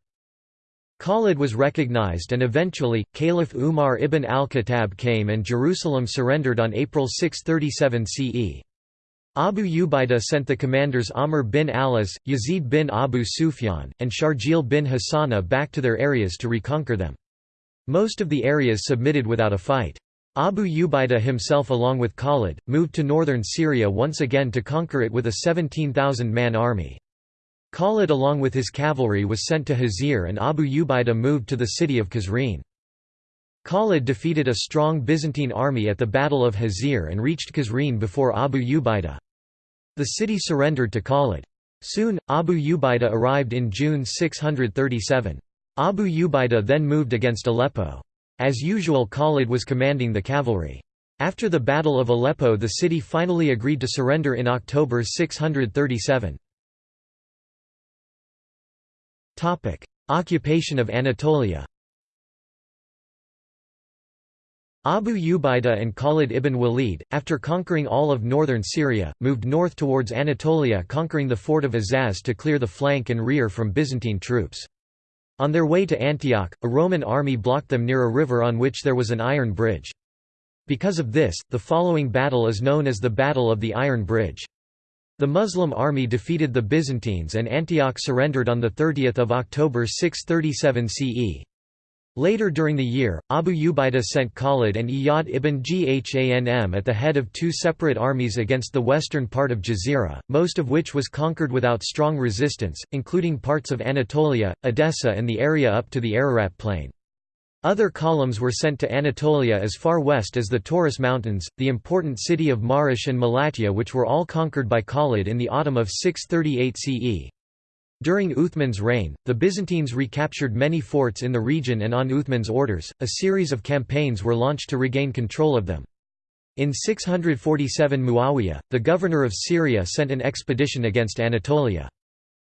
Khalid was recognized and eventually, Caliph Umar ibn al-Khattab came and Jerusalem surrendered on April 637 CE. Abu Ubaidah sent the commanders Amr bin Alas, Yazid bin Abu Sufyan, and Sharjil bin Hassana back to their areas to reconquer them. Most of the areas submitted without a fight. Abu Ubaidah himself along with Khalid, moved to northern Syria once again to conquer it with a 17,000-man army. Khalid along with his cavalry was sent to Hazir and Abu Ubaidah moved to the city of Kazrin. Khalid defeated a strong Byzantine army at the Battle of Hazir and reached Kazrin before Abu Ubaidah. The city surrendered to Khalid. Soon, Abu Ubaidah arrived in June 637. Abu Ubaidah then moved against Aleppo. As usual Khalid was commanding the cavalry. After the Battle of Aleppo the city finally agreed to surrender in October 637. Occupation of Anatolia Abu Ubaidah and Khalid ibn Walid, after conquering all of northern Syria, moved north towards Anatolia conquering the fort of Azaz to clear the flank and rear from Byzantine troops. On their way to Antioch, a Roman army blocked them near a river on which there was an iron bridge. Because of this, the following battle is known as the Battle of the Iron Bridge. The Muslim army defeated the Byzantines and Antioch surrendered on 30 October 637 CE. Later during the year, Abu Ubaidah sent Khalid and Iyad ibn Ghanm at the head of two separate armies against the western part of Jazira, most of which was conquered without strong resistance, including parts of Anatolia, Edessa and the area up to the Ararat plain. Other columns were sent to Anatolia as far west as the Taurus Mountains, the important city of Marash and Malatya which were all conquered by Khalid in the autumn of 638 CE. During Uthman's reign, the Byzantines recaptured many forts in the region and on Uthman's orders, a series of campaigns were launched to regain control of them. In 647 Muawiyah, the governor of Syria sent an expedition against Anatolia.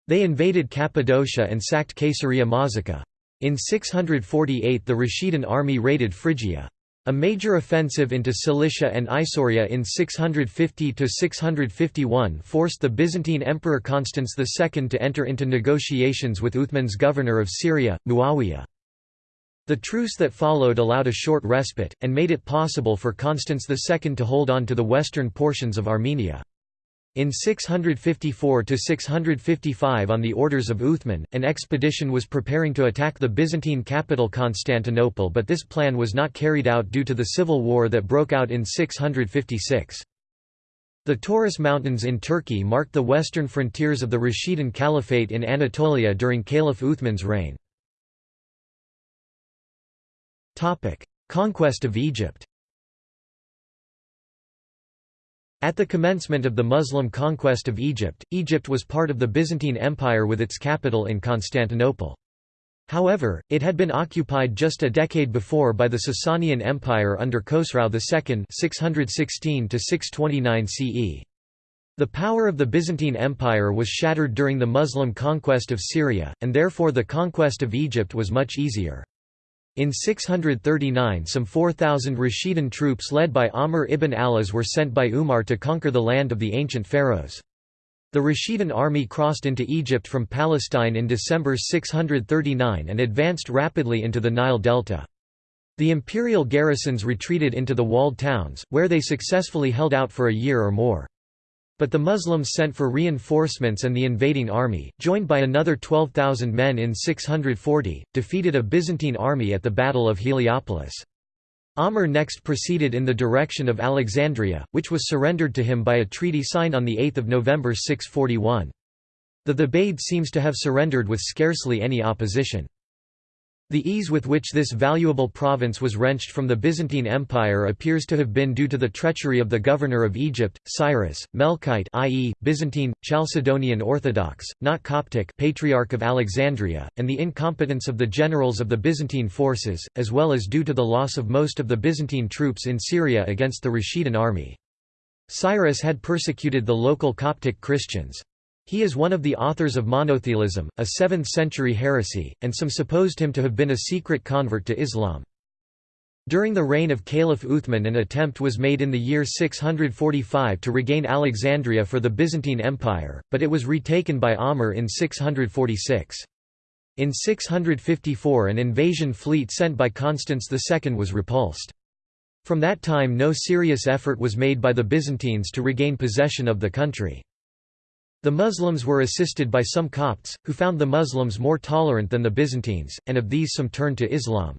They invaded Cappadocia and sacked Caesarea Mazaca. In 648 the Rashidun army raided Phrygia. A major offensive into Cilicia and Isauria in 650–651 forced the Byzantine Emperor Constans II to enter into negotiations with Uthman's governor of Syria, Muawiyah. The truce that followed allowed a short respite, and made it possible for Constans II to hold on to the western portions of Armenia. In 654–655 on the orders of Uthman, an expedition was preparing to attack the Byzantine capital Constantinople but this plan was not carried out due to the civil war that broke out in 656. The Taurus Mountains in Turkey marked the western frontiers of the Rashidun Caliphate in Anatolia during Caliph Uthman's reign. Conquest of Egypt At the commencement of the Muslim conquest of Egypt, Egypt was part of the Byzantine Empire with its capital in Constantinople. However, it had been occupied just a decade before by the Sasanian Empire under Khosrau II 616 CE. The power of the Byzantine Empire was shattered during the Muslim conquest of Syria, and therefore the conquest of Egypt was much easier. In 639 some 4,000 Rashidun troops led by Amr ibn Alas were sent by Umar to conquer the land of the ancient pharaohs. The Rashidun army crossed into Egypt from Palestine in December 639 and advanced rapidly into the Nile Delta. The imperial garrisons retreated into the walled towns, where they successfully held out for a year or more. But the Muslims sent for reinforcements and the invading army, joined by another 12,000 men in 640, defeated a Byzantine army at the Battle of Heliopolis. Amr next proceeded in the direction of Alexandria, which was surrendered to him by a treaty signed on 8 November 641. The Thebaid seems to have surrendered with scarcely any opposition. The ease with which this valuable province was wrenched from the Byzantine Empire appears to have been due to the treachery of the governor of Egypt, Cyrus, Melkite i.e., Byzantine, Chalcedonian Orthodox, not Coptic Patriarch of Alexandria, and the incompetence of the generals of the Byzantine forces, as well as due to the loss of most of the Byzantine troops in Syria against the Rashidun army. Cyrus had persecuted the local Coptic Christians. He is one of the authors of monothelitism, a 7th-century heresy, and some supposed him to have been a secret convert to Islam. During the reign of Caliph Uthman an attempt was made in the year 645 to regain Alexandria for the Byzantine Empire, but it was retaken by Amr in 646. In 654 an invasion fleet sent by Constans II was repulsed. From that time no serious effort was made by the Byzantines to regain possession of the country. The Muslims were assisted by some Copts, who found the Muslims more tolerant than the Byzantines, and of these some turned to Islam.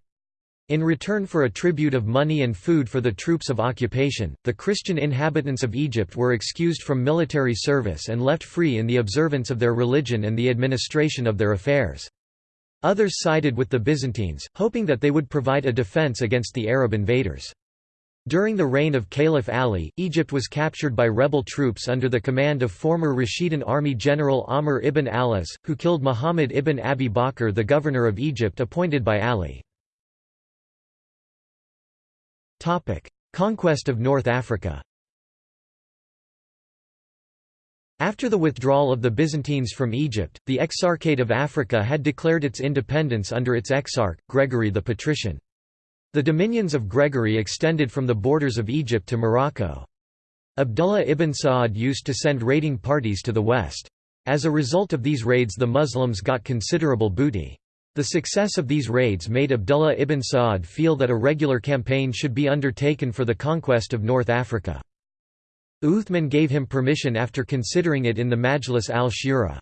In return for a tribute of money and food for the troops of occupation, the Christian inhabitants of Egypt were excused from military service and left free in the observance of their religion and the administration of their affairs. Others sided with the Byzantines, hoping that they would provide a defense against the Arab invaders. During the reign of Caliph Ali, Egypt was captured by rebel troops under the command of former Rashidun army general Amr ibn Alas, who killed Muhammad ibn Abi Bakr the governor of Egypt appointed by Ali. Conquest of North Africa After the withdrawal of the Byzantines from Egypt, the Exarchate of Africa had declared its independence under its exarch, Gregory the Patrician. The dominions of Gregory extended from the borders of Egypt to Morocco. Abdullah ibn Sa'd used to send raiding parties to the west. As a result of these raids the Muslims got considerable booty. The success of these raids made Abdullah ibn Sa'd feel that a regular campaign should be undertaken for the conquest of North Africa. Uthman gave him permission after considering it in the Majlis al-Shura.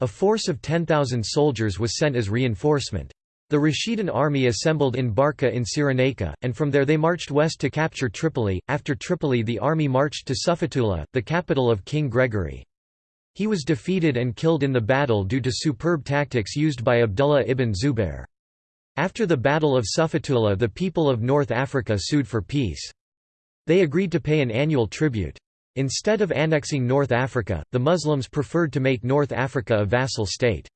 A force of 10,000 soldiers was sent as reinforcement. The Rashidun army assembled in Barca in Cyrenaica, and from there they marched west to capture Tripoli. After Tripoli, the army marched to Sufetula, the capital of King Gregory. He was defeated and killed in the battle due to superb tactics used by Abdullah ibn Zubair. After the Battle of Sufetula, the people of North Africa sued for peace. They agreed to pay an annual tribute. Instead of annexing North Africa, the Muslims preferred to make North Africa a vassal state.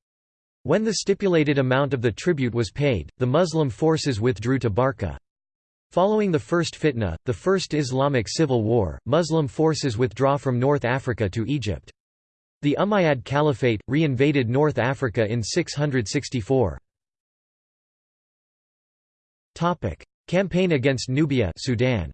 When the stipulated amount of the tribute was paid, the Muslim forces withdrew to Barca. Following the First Fitna, the First Islamic Civil War, Muslim forces withdraw from North Africa to Egypt. The Umayyad Caliphate, re-invaded North Africa in 664. Campaign against Nubia Sudan.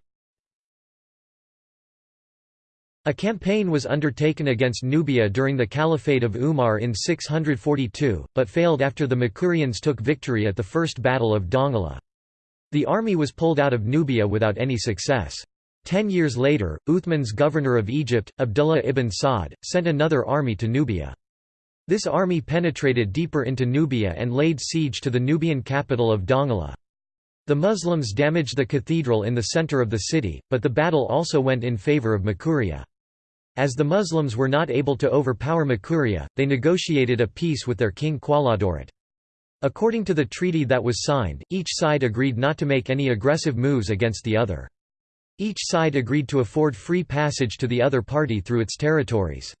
A campaign was undertaken against Nubia during the Caliphate of Umar in 642, but failed after the Makurians took victory at the First Battle of Dongola. The army was pulled out of Nubia without any success. Ten years later, Uthman's governor of Egypt, Abdullah ibn Sa'd, sent another army to Nubia. This army penetrated deeper into Nubia and laid siege to the Nubian capital of Dongola. The Muslims damaged the cathedral in the center of the city, but the battle also went in favor of Makuria. As the Muslims were not able to overpower Makuria, they negotiated a peace with their king Qaladurut. According to the treaty that was signed, each side agreed not to make any aggressive moves against the other. Each side agreed to afford free passage to the other party through its territories.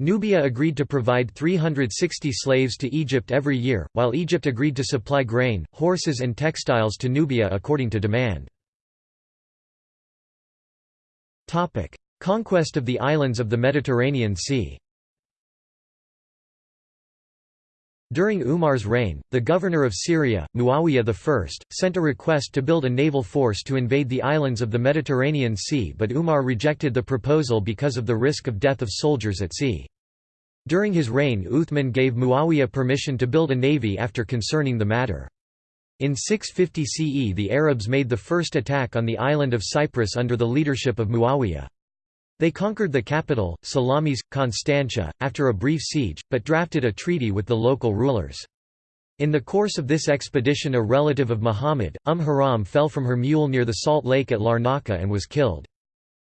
Nubia agreed to provide 360 slaves to Egypt every year, while Egypt agreed to supply grain, horses and textiles to Nubia according to demand. Conquest of the islands of the Mediterranean Sea During Umar's reign, the governor of Syria, Muawiyah I, sent a request to build a naval force to invade the islands of the Mediterranean Sea but Umar rejected the proposal because of the risk of death of soldiers at sea. During his reign Uthman gave Muawiyah permission to build a navy after concerning the matter. In 650 CE the Arabs made the first attack on the island of Cyprus under the leadership of Muawiyah. They conquered the capital, Salamis, Constantia, after a brief siege, but drafted a treaty with the local rulers. In the course of this expedition a relative of Muhammad, Umm Haram fell from her mule near the salt lake at Larnaca and was killed.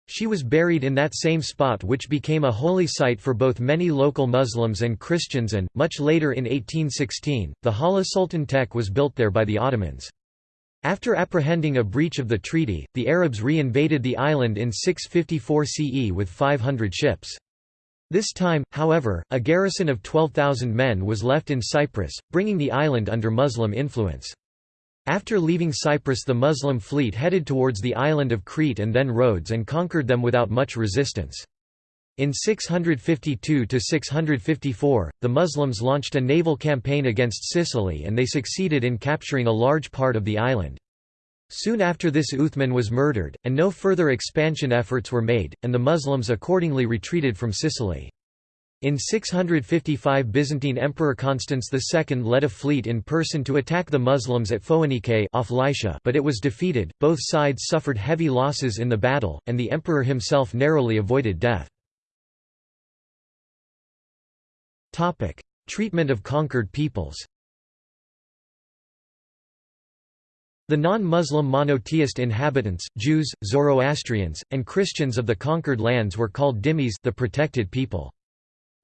She was buried in that same spot which became a holy site for both many local Muslims and Christians and, much later in 1816, the Hala Sultan Tek was built there by the Ottomans. After apprehending a breach of the treaty, the Arabs re-invaded the island in 654 CE with 500 ships. This time, however, a garrison of 12,000 men was left in Cyprus, bringing the island under Muslim influence. After leaving Cyprus the Muslim fleet headed towards the island of Crete and then Rhodes and conquered them without much resistance. In 652–654, the Muslims launched a naval campaign against Sicily and they succeeded in capturing a large part of the island. Soon after this Uthman was murdered, and no further expansion efforts were made, and the Muslims accordingly retreated from Sicily. In 655 Byzantine Emperor Constans II led a fleet in person to attack the Muslims at Phoenike off Lycia but it was defeated, both sides suffered heavy losses in the battle, and the emperor himself narrowly avoided death. Topic: Treatment of conquered peoples. The non-Muslim monotheist inhabitants, Jews, Zoroastrians, and Christians of the conquered lands were called dhimmis the protected people.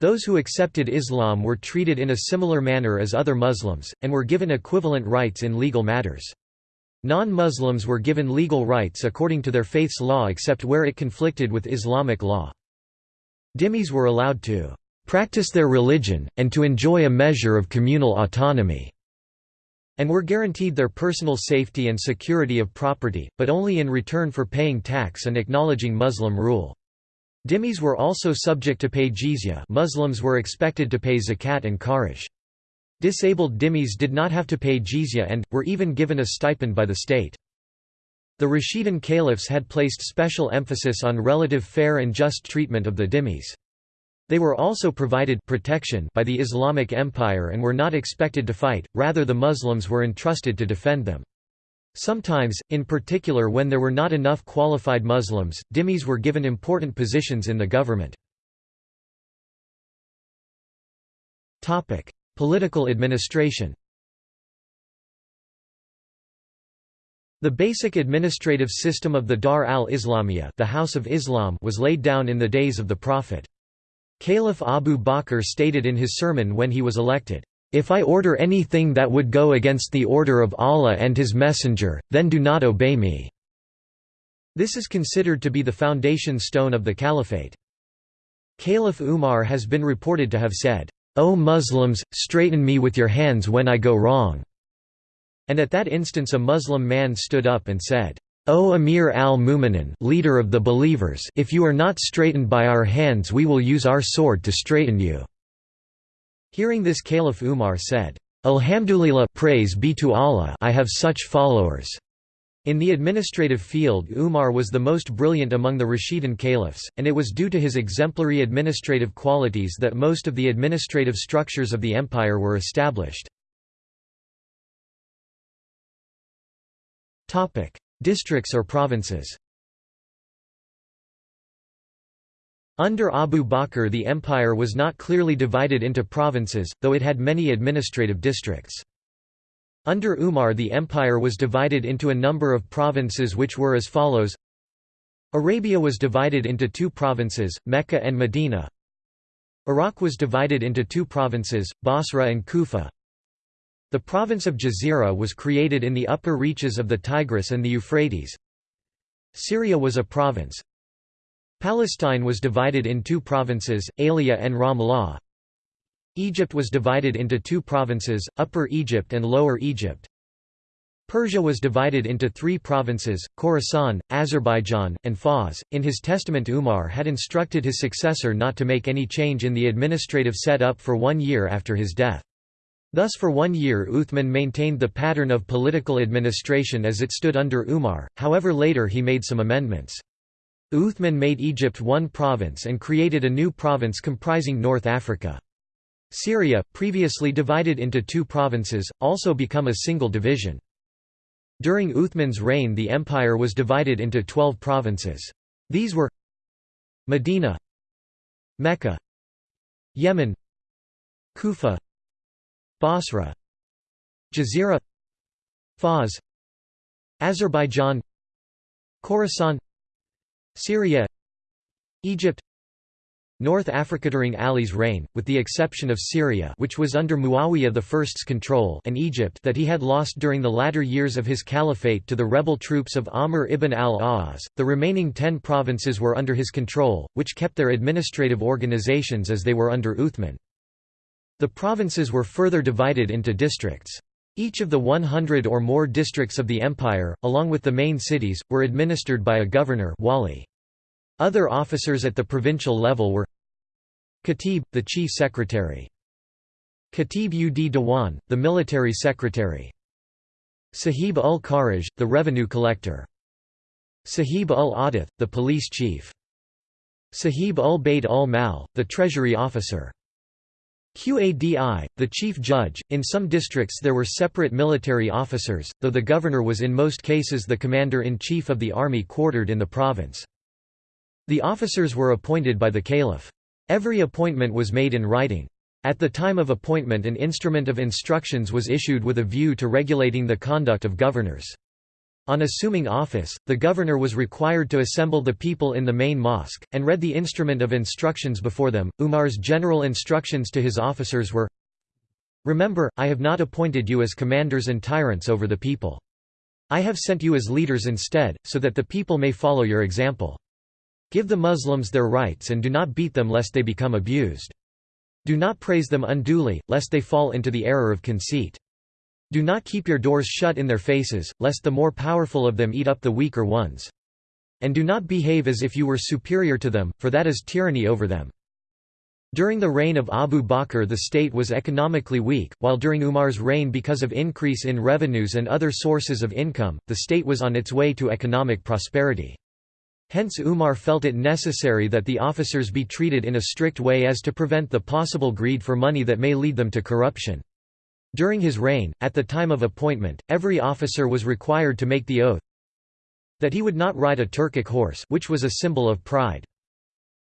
Those who accepted Islam were treated in a similar manner as other Muslims, and were given equivalent rights in legal matters. Non-Muslims were given legal rights according to their faith's law except where it conflicted with Islamic law. Dhimmis were allowed to practice their religion, and to enjoy a measure of communal autonomy, and were guaranteed their personal safety and security of property, but only in return for paying tax and acknowledging Muslim rule. Dhimmis were also subject to pay jizya Muslims were expected to pay zakat and kharaj. Disabled dhimmis did not have to pay jizya and, were even given a stipend by the state. The Rashidun caliphs had placed special emphasis on relative fair and just treatment of the dhimmis. They were also provided protection by the Islamic Empire and were not expected to fight, rather the Muslims were entrusted to defend them. Sometimes, in particular when there were not enough qualified Muslims, dhimmis were given important positions in the government. Political administration The basic administrative system of the Dar al-Islamiyya the House of Islam was laid down in the days of the Prophet. Caliph Abu Bakr stated in his sermon when he was elected, "'If I order anything that would go against the order of Allah and His Messenger, then do not obey me.' This is considered to be the foundation stone of the caliphate. Caliph Umar has been reported to have said, O Muslims, straighten me with your hands when I go wrong." And at that instance a Muslim man stood up and said, O Amir al-Mu'minin leader of the believers if you are not straightened by our hands we will use our sword to straighten you." Hearing this Caliph Umar said, Alhamdulillah praise be to Allah I have such followers. In the administrative field Umar was the most brilliant among the Rashidun caliphs, and it was due to his exemplary administrative qualities that most of the administrative structures of the empire were established. Districts or provinces. Under Abu Bakr the empire was not clearly divided into provinces, though it had many administrative districts. Under Umar the empire was divided into a number of provinces which were as follows. Arabia was divided into two provinces, Mecca and Medina. Iraq was divided into two provinces, Basra and Kufa The province of Jazira was created in the upper reaches of the Tigris and the Euphrates Syria was a province Palestine was divided in two provinces, Aelia and Ramlah Egypt was divided into two provinces, Upper Egypt and Lower Egypt. Persia was divided into three provinces, Khorasan, Azerbaijan, and Fars. In his testament Umar had instructed his successor not to make any change in the administrative set-up for one year after his death. Thus for one year Uthman maintained the pattern of political administration as it stood under Umar, however later he made some amendments. Uthman made Egypt one province and created a new province comprising North Africa. Syria, previously divided into two provinces, also become a single division. During Uthman's reign the empire was divided into twelve provinces. These were Medina Mecca Yemen Kufa Basra Jazira Fars Azerbaijan Khorasan Syria Egypt North Africa during Ali's reign, with the exception of Syria which was under Muawiyah I's control and Egypt that he had lost during the latter years of his caliphate to the rebel troops of Amr ibn al-As, the remaining ten provinces were under his control, which kept their administrative organizations as they were under Uthman. The provinces were further divided into districts. Each of the 100 or more districts of the empire, along with the main cities, were administered by a governor wali. Other officers at the provincial level were Katib, the chief secretary. Katib ud Dewan, the military secretary. Sahib ul Kharaj, the revenue collector. Sahib ul Adith, the police chief. Sahib ul Bayt ul Mal, the treasury officer. Qadi, the chief judge. In some districts there were separate military officers, though the governor was in most cases the commander-in-chief of the army quartered in the province. The officers were appointed by the caliph. Every appointment was made in writing. At the time of appointment an instrument of instructions was issued with a view to regulating the conduct of governors. On assuming office, the governor was required to assemble the people in the main mosque, and read the instrument of instructions before them. Umar's general instructions to his officers were Remember, I have not appointed you as commanders and tyrants over the people. I have sent you as leaders instead, so that the people may follow your example. Give the Muslims their rights and do not beat them lest they become abused. Do not praise them unduly, lest they fall into the error of conceit. Do not keep your doors shut in their faces, lest the more powerful of them eat up the weaker ones. And do not behave as if you were superior to them, for that is tyranny over them. During the reign of Abu Bakr the state was economically weak, while during Umar's reign because of increase in revenues and other sources of income, the state was on its way to economic prosperity. Hence Umar felt it necessary that the officers be treated in a strict way as to prevent the possible greed for money that may lead them to corruption. During his reign, at the time of appointment, every officer was required to make the oath that he would not ride a Turkic horse which was a symbol of pride,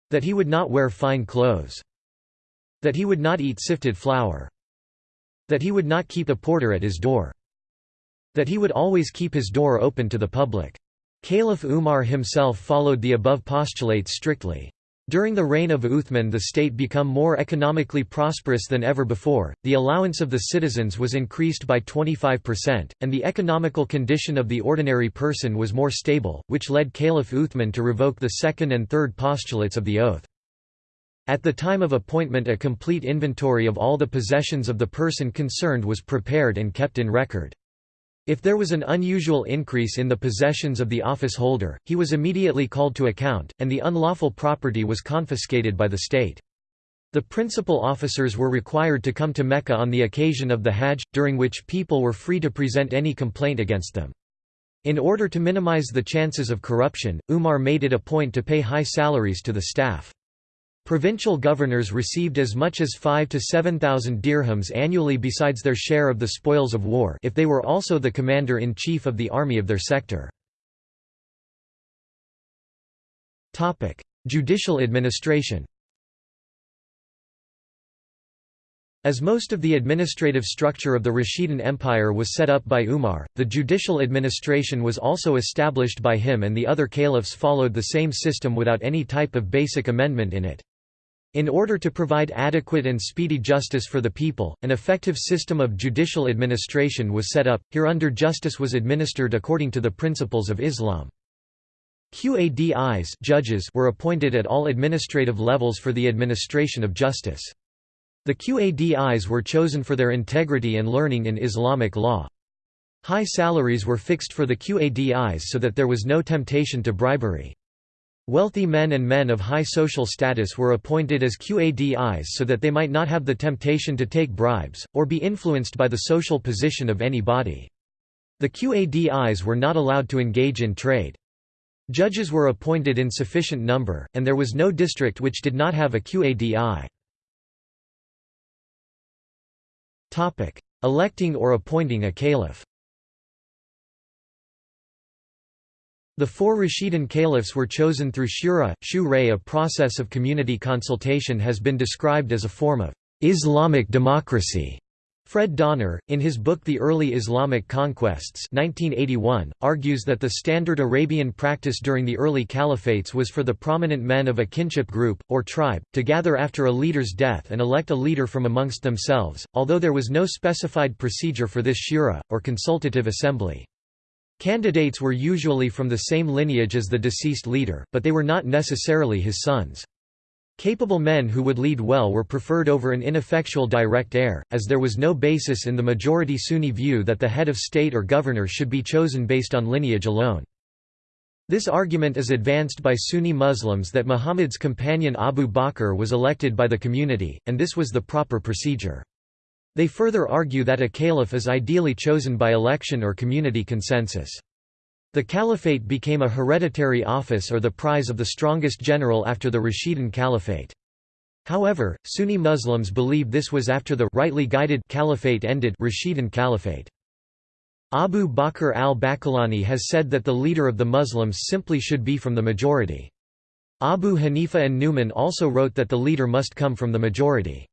that he would not wear fine clothes, that he would not eat sifted flour, that he would not keep a porter at his door, that he would always keep his door open to the public. Caliph Umar himself followed the above postulates strictly. During the reign of Uthman the state became more economically prosperous than ever before, the allowance of the citizens was increased by 25%, and the economical condition of the ordinary person was more stable, which led Caliph Uthman to revoke the second and third postulates of the oath. At the time of appointment a complete inventory of all the possessions of the person concerned was prepared and kept in record. If there was an unusual increase in the possessions of the office holder, he was immediately called to account, and the unlawful property was confiscated by the state. The principal officers were required to come to Mecca on the occasion of the Hajj, during which people were free to present any complaint against them. In order to minimize the chances of corruption, Umar made it a point to pay high salaries to the staff. Provincial governors received as much as 5 to 7,000 dirhams annually besides their share of the spoils of war if they were also the commander-in-chief of the army of their sector. Judicial administration As most of the administrative structure of the Rashidun Empire was set up by Umar, the judicial administration was also established by him and the other caliphs followed the same system without any type of basic amendment in it. In order to provide adequate and speedy justice for the people, an effective system of judicial administration was set up, hereunder justice was administered according to the principles of Islam. Qadis judges were appointed at all administrative levels for the administration of justice. The Qadis were chosen for their integrity and learning in Islamic law. High salaries were fixed for the Qadis so that there was no temptation to bribery. Wealthy men and men of high social status were appointed as Qadis so that they might not have the temptation to take bribes, or be influenced by the social position of any body. The Qadis were not allowed to engage in trade. Judges were appointed in sufficient number, and there was no district which did not have a Qadi. Electing or appointing a caliph The four Rashidun caliphs were chosen through shura. Shura a process of community consultation has been described as a form of Islamic democracy. Fred Donner, in his book The Early Islamic Conquests 1981, argues that the standard Arabian practice during the early caliphates was for the prominent men of a kinship group, or tribe, to gather after a leader's death and elect a leader from amongst themselves, although there was no specified procedure for this shura, or consultative assembly. Candidates were usually from the same lineage as the deceased leader, but they were not necessarily his sons. Capable men who would lead well were preferred over an ineffectual direct heir, as there was no basis in the majority Sunni view that the head of state or governor should be chosen based on lineage alone. This argument is advanced by Sunni Muslims that Muhammad's companion Abu Bakr was elected by the community, and this was the proper procedure. They further argue that a caliph is ideally chosen by election or community consensus. The caliphate became a hereditary office or the prize of the strongest general after the Rashidun Caliphate. However, Sunni Muslims believe this was after the rightly guided caliphate ended Rashidun Caliphate. Abu Bakr al-Baqillani has said that the leader of the Muslims simply should be from the majority. Abu Hanifa an-Nu'man also wrote that the leader must come from the majority.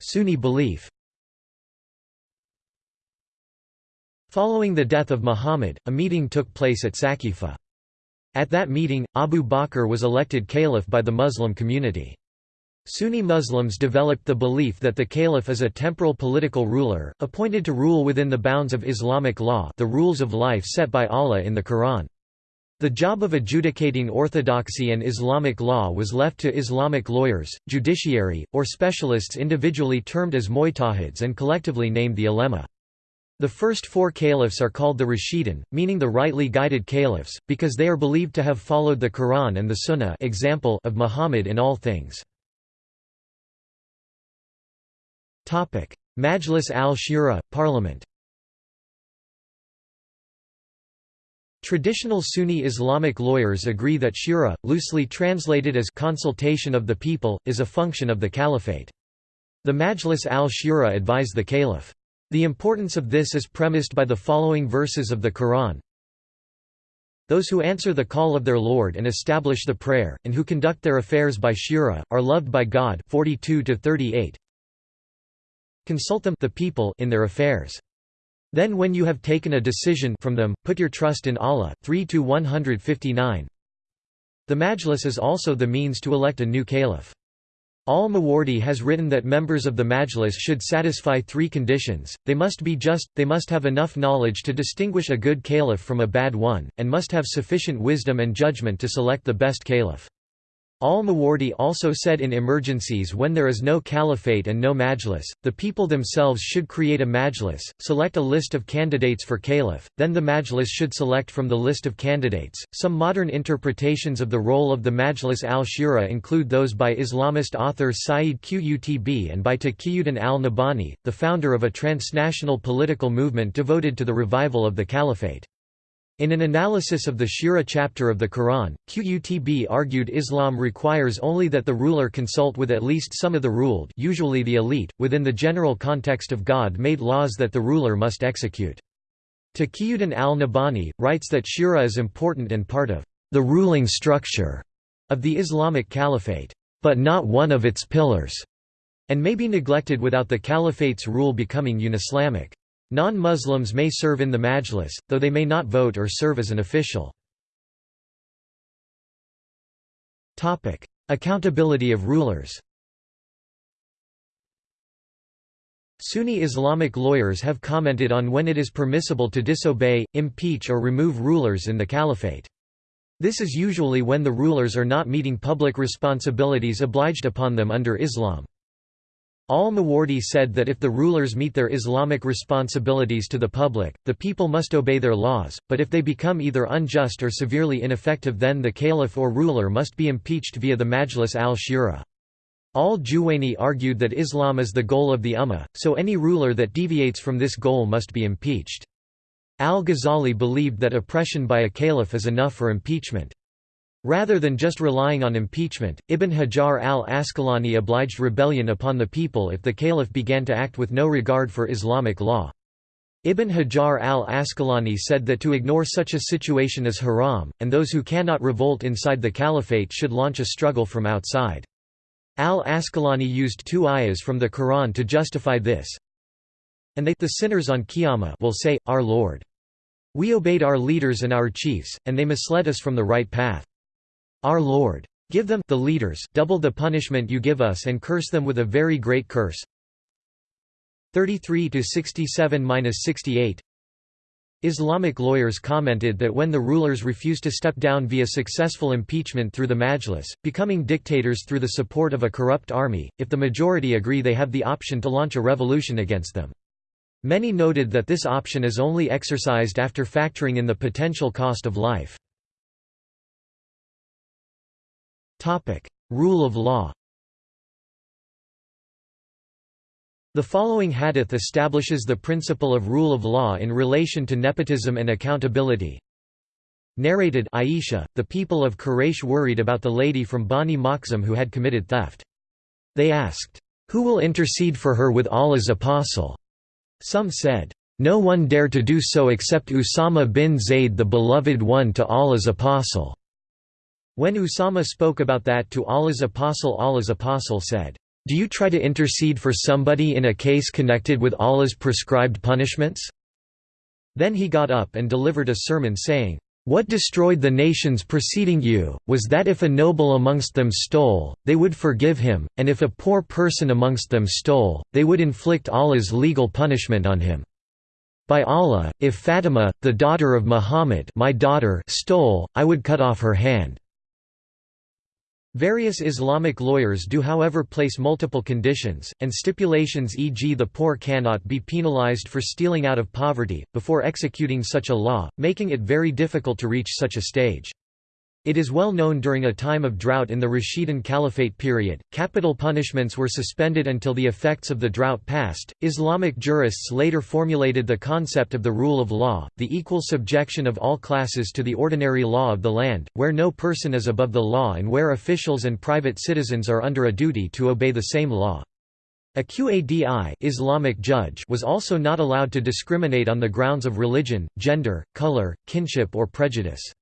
Sunni belief Following the death of Muhammad, a meeting took place at Saqifa. At that meeting, Abu Bakr was elected caliph by the Muslim community. Sunni Muslims developed the belief that the caliph is a temporal political ruler, appointed to rule within the bounds of Islamic law the rules of life set by Allah in the Quran. The job of adjudicating orthodoxy and Islamic law was left to Islamic lawyers, judiciary, or specialists individually termed as mujtahids and collectively named the ulema. The first four caliphs are called the Rashidun, meaning the rightly guided caliphs, because they are believed to have followed the Quran and the Sunnah example of Muhammad in all things. Majlis al-Shura, Parliament Traditional Sunni Islamic lawyers agree that shura, loosely translated as consultation of the people, is a function of the caliphate. The Majlis al-Shura advise the caliph. The importance of this is premised by the following verses of the Quran. Those who answer the call of their Lord and establish the prayer, and who conduct their affairs by shura, are loved by God 42 -38. Consult them the people in their affairs. Then when you have taken a decision from them, put your trust in Allah 3 159. The Majlis is also the means to elect a new caliph. Al-Mawardi has written that members of the Majlis should satisfy three conditions, they must be just, they must have enough knowledge to distinguish a good caliph from a bad one, and must have sufficient wisdom and judgment to select the best caliph. Al-Mawardi also said in emergencies when there is no caliphate and no majlis, the people themselves should create a majlis, select a list of candidates for caliph, then the majlis should select from the list of candidates. Some modern interpretations of the role of the Majlis al-Shura include those by Islamist author Sayyid Qutb and by Taqiyuddin al-Nabhani, the founder of a transnational political movement devoted to the revival of the caliphate. In an analysis of the Shura chapter of the Quran, Qutb argued Islam requires only that the ruler consult with at least some of the ruled usually the elite, within the general context of God-made laws that the ruler must execute. Taqiyuddin al-Nabhani, writes that Shura is important and part of the ruling structure of the Islamic Caliphate, but not one of its pillars, and may be neglected without the Caliphate's rule becoming unislamic. Non-Muslims may serve in the majlis, though they may not vote or serve as an official. Accountability of rulers Sunni Islamic lawyers have commented on when it is permissible to disobey, impeach or remove rulers in the caliphate. This is usually when the rulers are not meeting public responsibilities obliged upon them under Islam. Al-Mawardi said that if the rulers meet their Islamic responsibilities to the public, the people must obey their laws, but if they become either unjust or severely ineffective then the caliph or ruler must be impeached via the Majlis al-Shura. Al-Juwayni argued that Islam is the goal of the Ummah, so any ruler that deviates from this goal must be impeached. Al-Ghazali believed that oppression by a caliph is enough for impeachment. Rather than just relying on impeachment, Ibn Hajar al-Asqalani obliged rebellion upon the people if the caliph began to act with no regard for Islamic law. Ibn Hajar al-Asqalani said that to ignore such a situation is haram, and those who cannot revolt inside the caliphate should launch a struggle from outside. Al-Asqalani used two ayahs from the Quran to justify this. And they the sinners on Qiyamah will say, Our Lord. We obeyed our leaders and our chiefs, and they misled us from the right path. Our Lord. Give them the leaders double the punishment you give us and curse them with a very great curse. 33 to 67-68 Islamic lawyers commented that when the rulers refuse to step down via successful impeachment through the majlis, becoming dictators through the support of a corrupt army, if the majority agree they have the option to launch a revolution against them. Many noted that this option is only exercised after factoring in the potential cost of life. Rule of law The following hadith establishes the principle of rule of law in relation to nepotism and accountability. Narrated Aisha, the people of Quraysh worried about the lady from Bani Makhzum who had committed theft. They asked, "'Who will intercede for her with Allah's apostle?' Some said, "'No one dare to do so except Usama bin Zayd the beloved one to Allah's apostle.' When Usama spoke about that to Allah's apostle Allah's apostle said, "'Do you try to intercede for somebody in a case connected with Allah's prescribed punishments?' Then he got up and delivered a sermon saying, what destroyed the nations preceding you, was that if a noble amongst them stole, they would forgive him, and if a poor person amongst them stole, they would inflict Allah's legal punishment on him. By Allah, if Fatima, the daughter of Muhammad my daughter stole, I would cut off her hand. Various Islamic lawyers do however place multiple conditions, and stipulations e.g. the poor cannot be penalized for stealing out of poverty, before executing such a law, making it very difficult to reach such a stage. It is well known during a time of drought in the Rashidun Caliphate period, capital punishments were suspended until the effects of the drought passed. Islamic jurists later formulated the concept of the rule of law, the equal subjection of all classes to the ordinary law of the land, where no person is above the law and where officials and private citizens are under a duty to obey the same law. A Qadi Islamic judge was also not allowed to discriminate on the grounds of religion, gender, color, kinship or prejudice.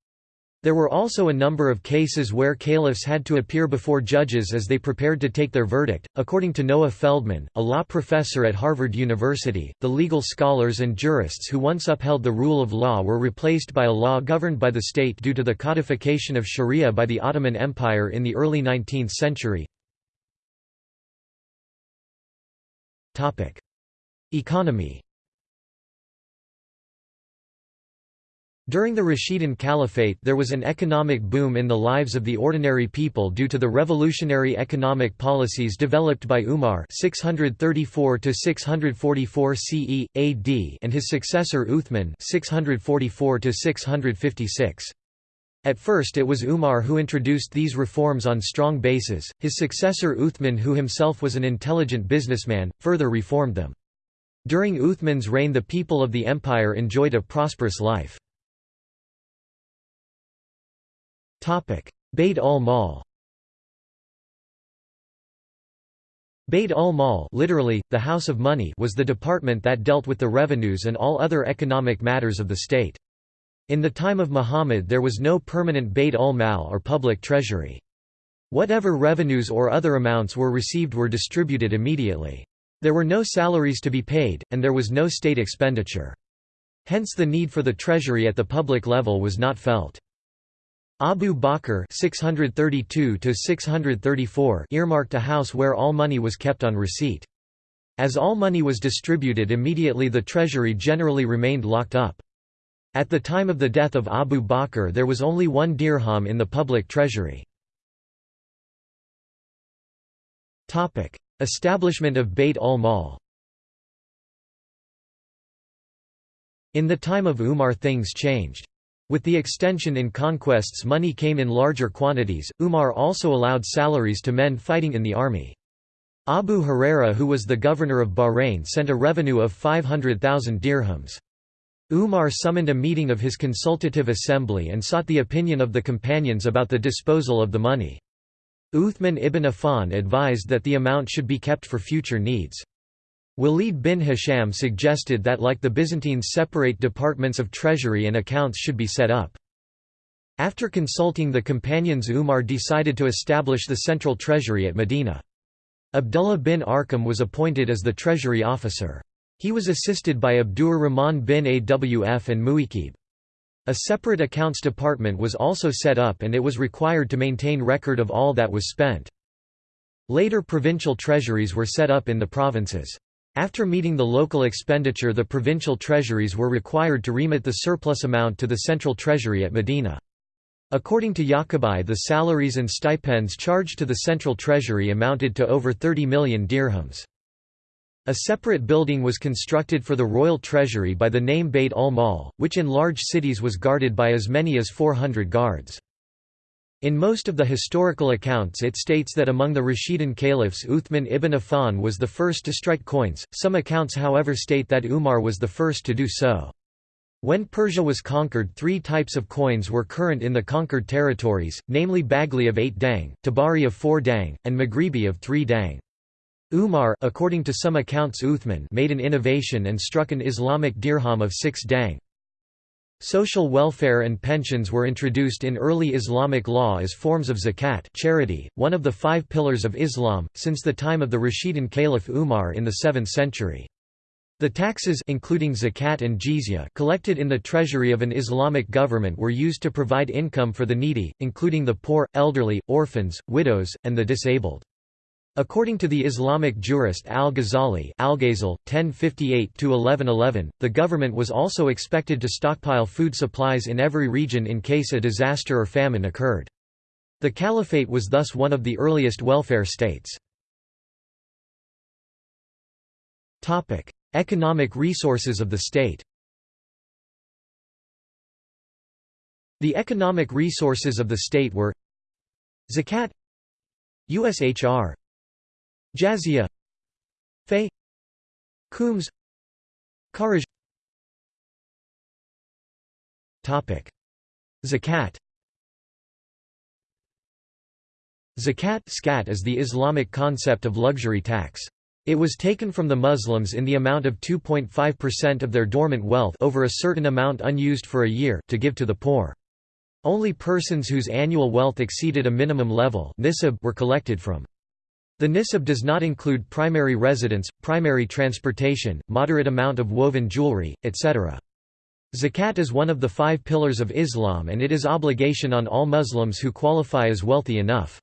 There were also a number of cases where caliphs had to appear before judges as they prepared to take their verdict. According to Noah Feldman, a law professor at Harvard University, the legal scholars and jurists who once upheld the rule of law were replaced by a law governed by the state due to the codification of Sharia by the Ottoman Empire in the early 19th century. Topic: Economy During the Rashidun Caliphate there was an economic boom in the lives of the ordinary people due to the revolutionary economic policies developed by Umar 634–644 CE, AD and his successor Uthman 644–656. At first it was Umar who introduced these reforms on strong bases, his successor Uthman who himself was an intelligent businessman, further reformed them. During Uthman's reign the people of the empire enjoyed a prosperous life. Bayt al-Mal Bayt al-Mal literally, the House of Money was the department that dealt with the revenues and all other economic matters of the state. In the time of Muhammad there was no permanent Bayt al-Mal or public treasury. Whatever revenues or other amounts were received were distributed immediately. There were no salaries to be paid, and there was no state expenditure. Hence the need for the treasury at the public level was not felt. Abu Bakr 632 earmarked a house where all money was kept on receipt. As all money was distributed immediately the treasury generally remained locked up. At the time of the death of Abu Bakr there was only one dirham in the public treasury. Establishment of Bayt al-Mal In the time of Umar things changed. With the extension in conquests money came in larger quantities, Umar also allowed salaries to men fighting in the army. Abu Huraira who was the governor of Bahrain sent a revenue of 500,000 dirhams. Umar summoned a meeting of his consultative assembly and sought the opinion of the companions about the disposal of the money. Uthman ibn Affan advised that the amount should be kept for future needs. Walid bin Hisham suggested that like the Byzantines separate departments of treasury and accounts should be set up. After consulting the companions Umar decided to establish the central treasury at Medina. Abdullah bin Arqam was appointed as the treasury officer. He was assisted by Abdur Rahman bin Awf and Muikib. A separate accounts department was also set up and it was required to maintain record of all that was spent. Later provincial treasuries were set up in the provinces. After meeting the local expenditure the provincial treasuries were required to remit the surplus amount to the central treasury at Medina. According to Yaqubi the salaries and stipends charged to the central treasury amounted to over 30 million dirhams. A separate building was constructed for the royal treasury by the name Beit al-Mal, which in large cities was guarded by as many as 400 guards. In most of the historical accounts it states that among the Rashidun caliphs Uthman ibn Affan was the first to strike coins, some accounts however state that Umar was the first to do so. When Persia was conquered three types of coins were current in the conquered territories, namely Baghli of 8 dang, Tabari of 4 dang, and Maghribi of 3 dang. Umar according to some accounts Uthman made an innovation and struck an Islamic dirham of 6 dang. Social welfare and pensions were introduced in early Islamic law as forms of zakat charity, one of the five pillars of Islam, since the time of the Rashidun Caliph Umar in the 7th century. The taxes including zakat and jizya collected in the treasury of an Islamic government were used to provide income for the needy, including the poor, elderly, orphans, widows, and the disabled. According to the Islamic jurist al-Ghazali (1058–1111), the government was also expected to stockpile food supplies in every region in case a disaster or famine occurred. The caliphate was thus one of the earliest welfare states. Topic: Economic resources of the state. The economic resources of the state were Zakat USHR Jazia Fay Khums Kharaj Topic Zakat Zakat scat is the Islamic concept of luxury tax. It was taken from the Muslims in the amount of 2.5% of their dormant wealth over a certain amount unused for a year to give to the poor. Only persons whose annual wealth exceeded a minimum level were collected from. The nisab does not include primary residence, primary transportation, moderate amount of woven jewelry, etc. Zakat is one of the five pillars of Islam and it is obligation on all Muslims who qualify as wealthy enough.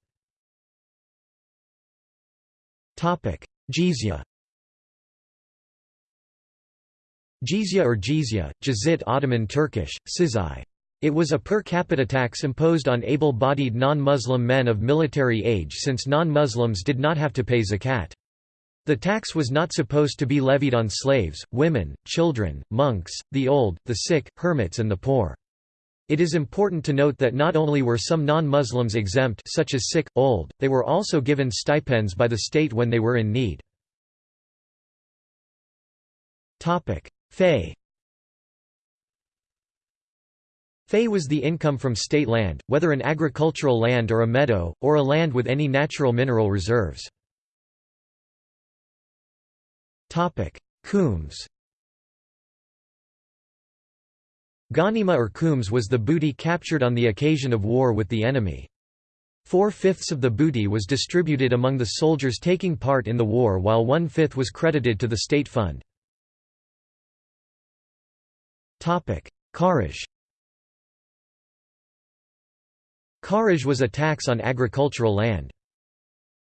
Jizya Jizya or jizya, jizit Ottoman Turkish, sizai. It was a per capita tax imposed on able-bodied non-Muslim men of military age since non-Muslims did not have to pay zakat. The tax was not supposed to be levied on slaves, women, children, monks, the old, the sick, hermits and the poor. It is important to note that not only were some non-Muslims exempt such as sick, old, they were also given stipends by the state when they were in need. Fay Fay was the income from state land, whether an agricultural land or a meadow, or a land with any natural mineral reserves. Khums Ghanima or khums was the booty captured on the occasion of war with the enemy. Four-fifths of the booty was distributed among the soldiers taking part in the war while one-fifth was credited to the state fund. Kharaj Kharaj was a tax on agricultural land.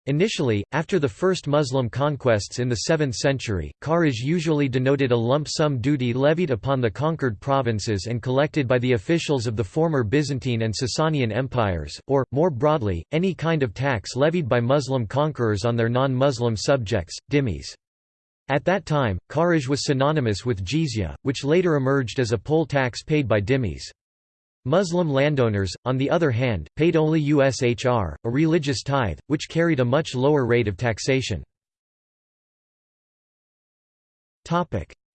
Initially, after the first Muslim conquests in the 7th century, kharaj usually denoted a lump sum duty levied upon the conquered provinces and collected by the officials of the former Byzantine and Sasanian empires, or, more broadly, any kind of tax levied by Muslim conquerors on their non-Muslim subjects, dhimmis. At that time, kharaj was synonymous with jizya, which later emerged as a poll tax paid by dhimmis. Muslim landowners, on the other hand, paid only USHR, a religious tithe, which carried a much lower rate of taxation.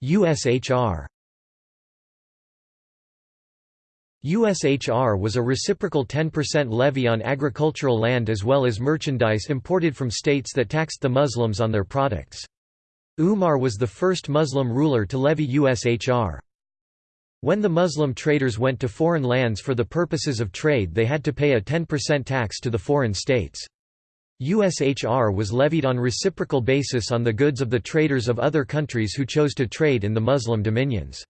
USHR USHR was a reciprocal 10% levy on agricultural land as well as merchandise imported from states that taxed the Muslims on their products. Umar was the first Muslim ruler to levy USHR. When the Muslim traders went to foreign lands for the purposes of trade they had to pay a 10% tax to the foreign states. USHR was levied on reciprocal basis on the goods of the traders of other countries who chose to trade in the Muslim dominions.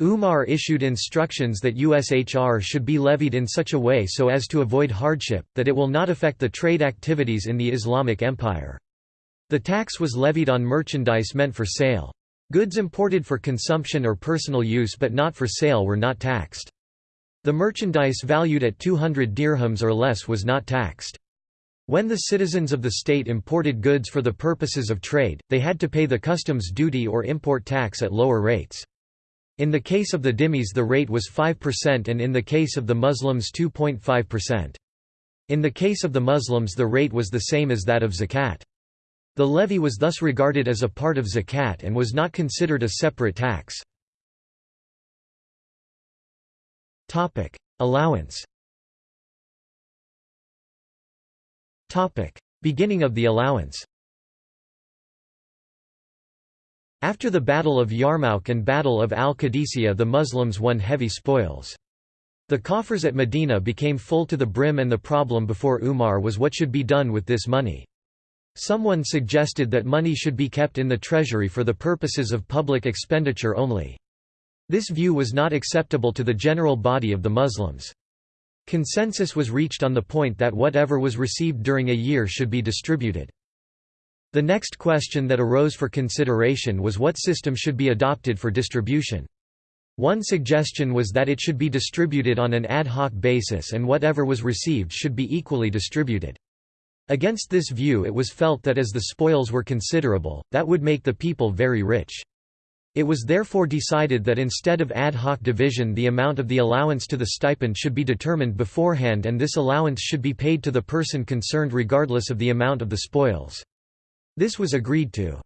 Umar issued instructions that USHR should be levied in such a way so as to avoid hardship, that it will not affect the trade activities in the Islamic Empire. The tax was levied on merchandise meant for sale. Goods imported for consumption or personal use but not for sale were not taxed. The merchandise valued at 200 dirhams or less was not taxed. When the citizens of the state imported goods for the purposes of trade, they had to pay the customs duty or import tax at lower rates. In the case of the dhimmis the rate was 5% and in the case of the Muslims 2.5%. In the case of the Muslims the rate was the same as that of zakat. The levy was thus regarded as a part of zakat and was not considered a separate tax. Allowance Beginning of the allowance After the Battle of Yarmouk and Battle of al-Qadisiyah the Muslims won heavy spoils. The coffers at Medina became full to the brim and the problem before Umar was what should be done with this money. Someone suggested that money should be kept in the treasury for the purposes of public expenditure only. This view was not acceptable to the general body of the Muslims. Consensus was reached on the point that whatever was received during a year should be distributed. The next question that arose for consideration was what system should be adopted for distribution. One suggestion was that it should be distributed on an ad hoc basis and whatever was received should be equally distributed. Against this view it was felt that as the spoils were considerable, that would make the people very rich. It was therefore decided that instead of ad hoc division the amount of the allowance to the stipend should be determined beforehand and this allowance should be paid to the person concerned regardless of the amount of the spoils. This was agreed to.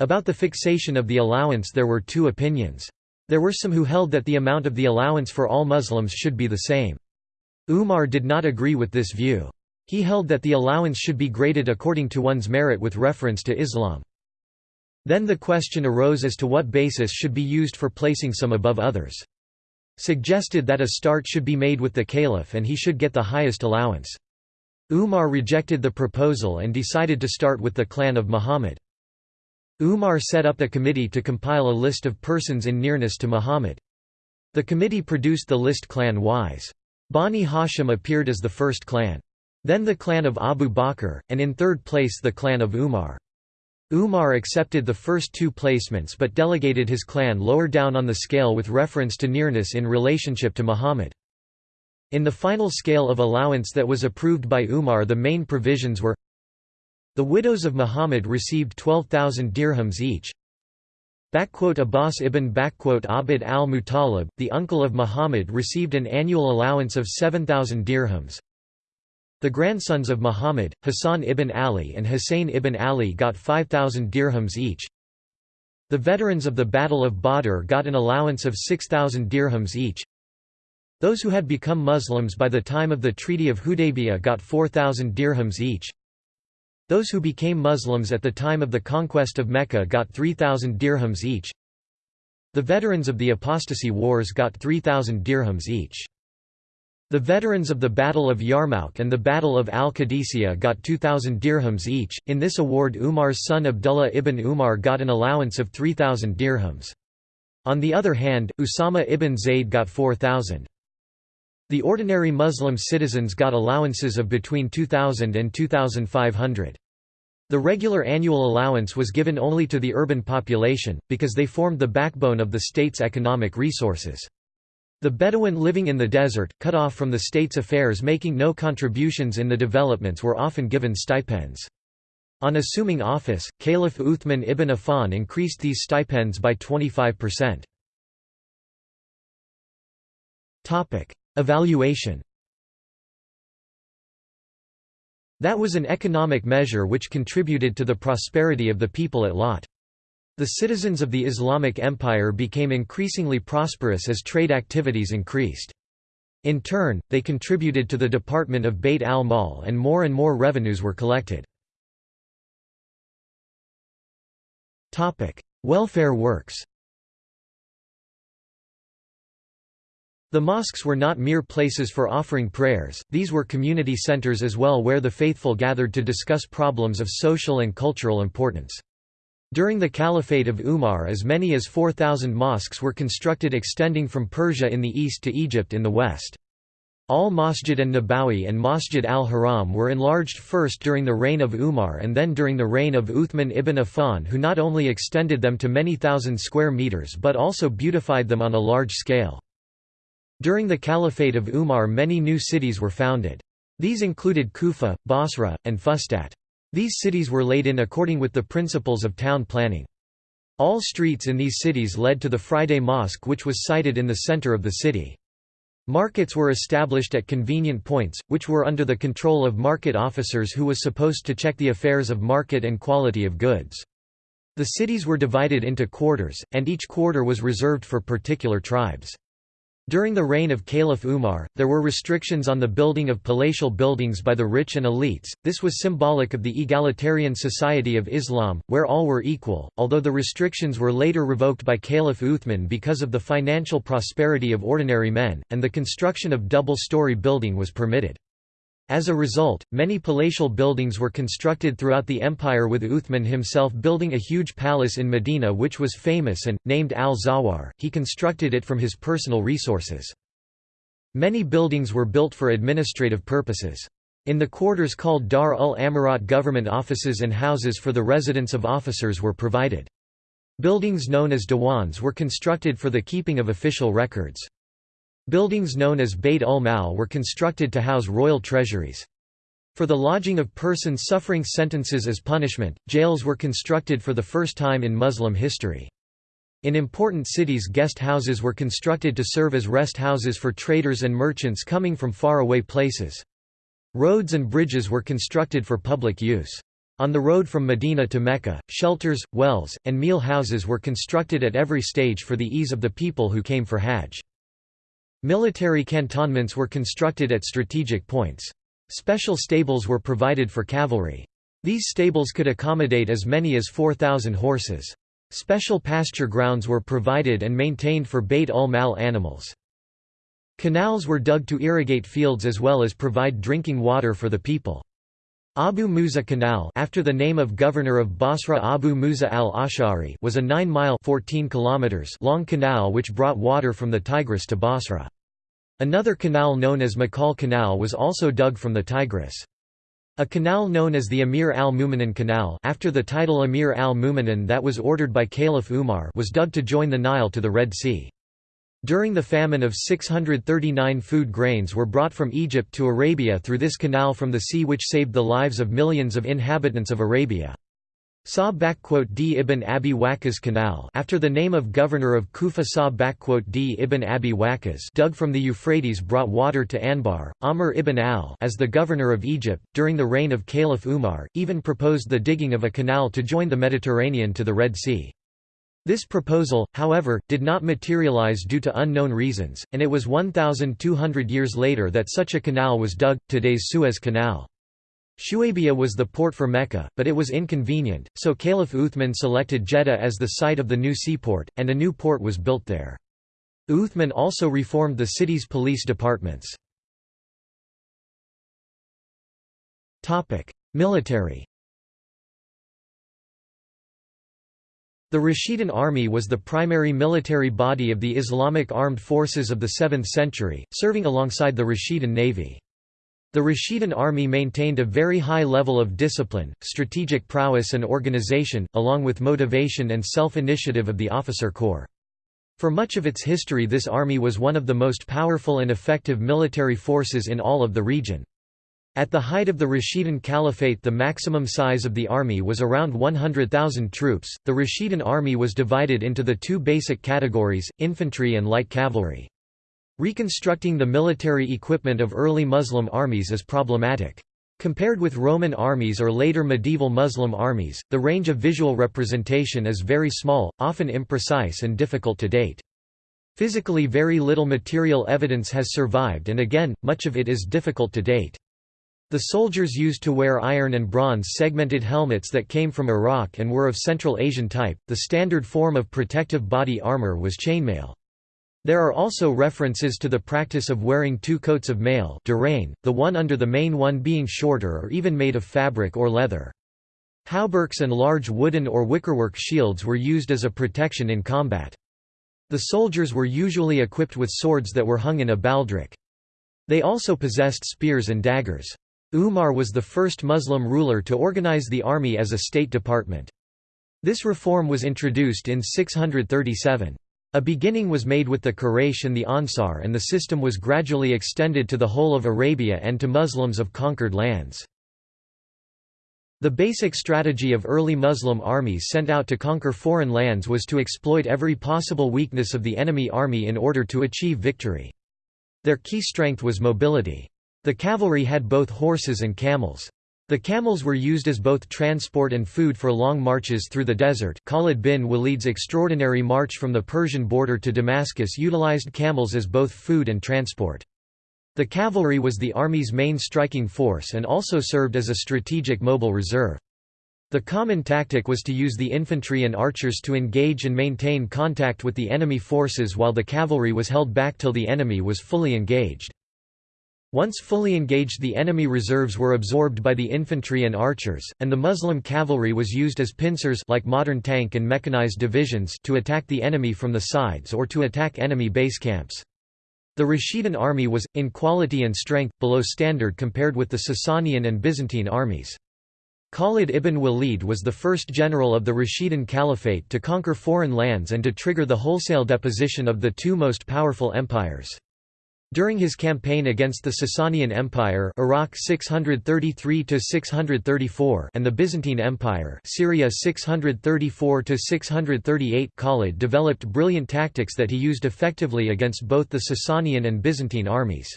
About the fixation of the allowance there were two opinions. There were some who held that the amount of the allowance for all Muslims should be the same. Umar did not agree with this view. He held that the allowance should be graded according to one's merit with reference to Islam. Then the question arose as to what basis should be used for placing some above others. suggested that a start should be made with the caliph and he should get the highest allowance. Umar rejected the proposal and decided to start with the clan of Muhammad. Umar set up a committee to compile a list of persons in nearness to Muhammad. The committee produced the list clan-wise. Bani Hashim appeared as the first clan. Then the clan of Abu Bakr, and in third place the clan of Umar. Umar accepted the first two placements but delegated his clan lower down on the scale with reference to nearness in relationship to Muhammad. In the final scale of allowance that was approved by Umar the main provisions were the widows of Muhammad received 12,000 dirhams each. Abbas ibn Abd al-Muttalib, the uncle of Muhammad received an annual allowance of 7,000 dirhams. The grandsons of Muhammad, Hassan ibn Ali and Hussein ibn Ali got 5,000 dirhams each. The veterans of the Battle of Badr got an allowance of 6,000 dirhams each. Those who had become Muslims by the time of the Treaty of Hudaybiyah got 4,000 dirhams each. Those who became Muslims at the time of the conquest of Mecca got 3,000 dirhams each. The veterans of the apostasy wars got 3,000 dirhams each. The veterans of the Battle of Yarmouk and the Battle of Al-Qadisiyah got 2,000 dirhams each. In this award Umar's son Abdullah ibn Umar got an allowance of 3,000 dirhams. On the other hand, Usama ibn Zayd got 4,000. The ordinary Muslim citizens got allowances of between 2,000 and 2,500. The regular annual allowance was given only to the urban population, because they formed the backbone of the state's economic resources. The Bedouin living in the desert, cut off from the state's affairs making no contributions in the developments were often given stipends. On assuming office, Caliph Uthman ibn Affan increased these stipends by 25%. Evaluation That was an economic measure which contributed to the prosperity of the people at Lot. The citizens of the Islamic Empire became increasingly prosperous as trade activities increased. In turn, they contributed to the Department of Beit al-Mal and more and more revenues were collected. Welfare works The mosques were not mere places for offering prayers, these were community centers as well where the faithful gathered to discuss problems of social and cultural importance. During the Caliphate of Umar as many as 4,000 mosques were constructed extending from Persia in the east to Egypt in the west. Al-Masjid an-Nabawi and Masjid al-Haram were enlarged first during the reign of Umar and then during the reign of Uthman ibn Affan who not only extended them to many thousand square meters but also beautified them on a large scale. During the Caliphate of Umar many new cities were founded. These included Kufa, Basra, and Fustat. These cities were laid in according with the principles of town planning. All streets in these cities led to the Friday Mosque which was sited in the center of the city. Markets were established at convenient points, which were under the control of market officers who was supposed to check the affairs of market and quality of goods. The cities were divided into quarters, and each quarter was reserved for particular tribes. During the reign of Caliph Umar, there were restrictions on the building of palatial buildings by the rich and elites, this was symbolic of the egalitarian society of Islam, where all were equal, although the restrictions were later revoked by Caliph Uthman because of the financial prosperity of ordinary men, and the construction of double-story building was permitted. As a result, many palatial buildings were constructed throughout the empire with Uthman himself building a huge palace in Medina which was famous and, named al-Zawar, he constructed it from his personal resources. Many buildings were built for administrative purposes. In the quarters called Dar ul-Amarat government offices and houses for the residence of officers were provided. Buildings known as diwans were constructed for the keeping of official records. Buildings known as Bayt ul-Mal were constructed to house royal treasuries. For the lodging of persons suffering sentences as punishment, jails were constructed for the first time in Muslim history. In important cities guest houses were constructed to serve as rest houses for traders and merchants coming from far-away places. Roads and bridges were constructed for public use. On the road from Medina to Mecca, shelters, wells, and meal houses were constructed at every stage for the ease of the people who came for Hajj. Military cantonments were constructed at strategic points. Special stables were provided for cavalry. These stables could accommodate as many as 4,000 horses. Special pasture grounds were provided and maintained for Bayt ul-Mal animals. Canals were dug to irrigate fields as well as provide drinking water for the people. Abu Musa Canal after the name of governor of Basra Abu Musa al-Ash'ari was a 9-mile long canal which brought water from the Tigris to Basra. Another canal known as Makal Canal was also dug from the Tigris. A canal known as the Amir al-Mu'minin Canal after the title Amir al-Mu'minin that was ordered by Caliph Umar was dug to join the Nile to the Red Sea. During the famine of 639 food grains were brought from Egypt to Arabia through this canal from the sea which saved the lives of millions of inhabitants of Arabia. Sa'd ibn Abi Waqqas Canal after the name of governor of Kufa Sa'd ibn Abi Waqqas dug from the Euphrates brought water to Anbar. Amr ibn al-As the governor of Egypt, during the reign of Caliph Umar, even proposed the digging of a canal to join the Mediterranean to the Red Sea. This proposal, however, did not materialize due to unknown reasons, and it was 1,200 years later that such a canal was dug, today's Suez Canal. Shuaybiyah was the port for Mecca, but it was inconvenient, so Caliph Uthman selected Jeddah as the site of the new seaport, and a new port was built there. Uthman also reformed the city's police departments. Military The Rashidun army was the primary military body of the Islamic armed forces of the 7th century, serving alongside the Rashidun navy. The Rashidun army maintained a very high level of discipline, strategic prowess and organization, along with motivation and self-initiative of the officer corps. For much of its history this army was one of the most powerful and effective military forces in all of the region. At the height of the Rashidun Caliphate the maximum size of the army was around 100,000 troops. The Rashidun army was divided into the two basic categories, infantry and light cavalry. Reconstructing the military equipment of early Muslim armies is problematic. Compared with Roman armies or later medieval Muslim armies, the range of visual representation is very small, often imprecise and difficult to date. Physically very little material evidence has survived and again, much of it is difficult to date. The soldiers used to wear iron and bronze segmented helmets that came from Iraq and were of Central Asian type. The standard form of protective body armor was chainmail. There are also references to the practice of wearing two coats of mail the one under the main one being shorter or even made of fabric or leather. Hauberks and large wooden or wickerwork shields were used as a protection in combat. The soldiers were usually equipped with swords that were hung in a baldric. They also possessed spears and daggers. Umar was the first Muslim ruler to organize the army as a state department. This reform was introduced in 637. A beginning was made with the Quraysh and the Ansar and the system was gradually extended to the whole of Arabia and to Muslims of conquered lands. The basic strategy of early Muslim armies sent out to conquer foreign lands was to exploit every possible weakness of the enemy army in order to achieve victory. Their key strength was mobility. The cavalry had both horses and camels. The camels were used as both transport and food for long marches through the desert. Khalid bin Walid's extraordinary march from the Persian border to Damascus utilized camels as both food and transport. The cavalry was the army's main striking force and also served as a strategic mobile reserve. The common tactic was to use the infantry and archers to engage and maintain contact with the enemy forces while the cavalry was held back till the enemy was fully engaged. Once fully engaged the enemy reserves were absorbed by the infantry and archers, and the Muslim cavalry was used as pincers like modern tank and mechanized divisions to attack the enemy from the sides or to attack enemy base camps. The Rashidun army was, in quality and strength, below standard compared with the Sasanian and Byzantine armies. Khalid ibn Walid was the first general of the Rashidun Caliphate to conquer foreign lands and to trigger the wholesale deposition of the two most powerful empires. During his campaign against the Sasanian Empire Iraq 633 and the Byzantine Empire Syria 634 Khalid developed brilliant tactics that he used effectively against both the Sasanian and Byzantine armies.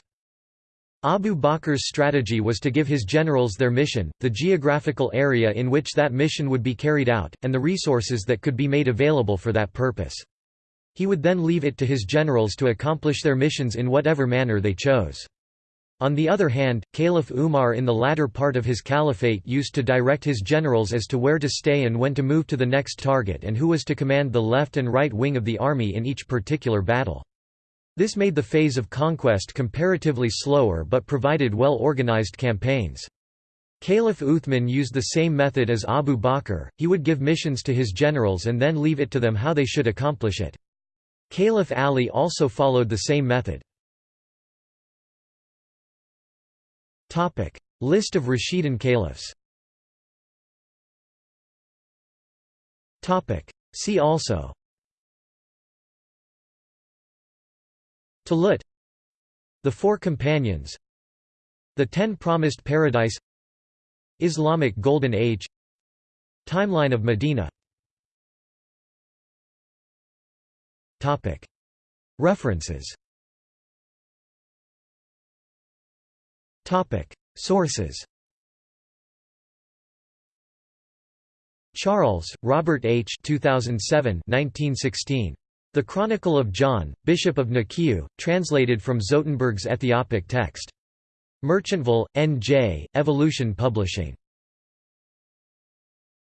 Abu Bakr's strategy was to give his generals their mission, the geographical area in which that mission would be carried out, and the resources that could be made available for that purpose. He would then leave it to his generals to accomplish their missions in whatever manner they chose. On the other hand, Caliph Umar in the latter part of his caliphate used to direct his generals as to where to stay and when to move to the next target and who was to command the left and right wing of the army in each particular battle. This made the phase of conquest comparatively slower but provided well-organized campaigns. Caliph Uthman used the same method as Abu Bakr, he would give missions to his generals and then leave it to them how they should accomplish it. Caliph Ali also followed the same method. List of Rashidun caliphs. See also. Talut. The Four Companions. The Ten Promised Paradise Islamic Golden Age. Timeline of Medina References Sources Charles, Robert H. 2007 1916. The Chronicle of John, Bishop of Nikiu, translated from Zotenberg's Ethiopic text. Merchantville, N.J., Evolution Publishing.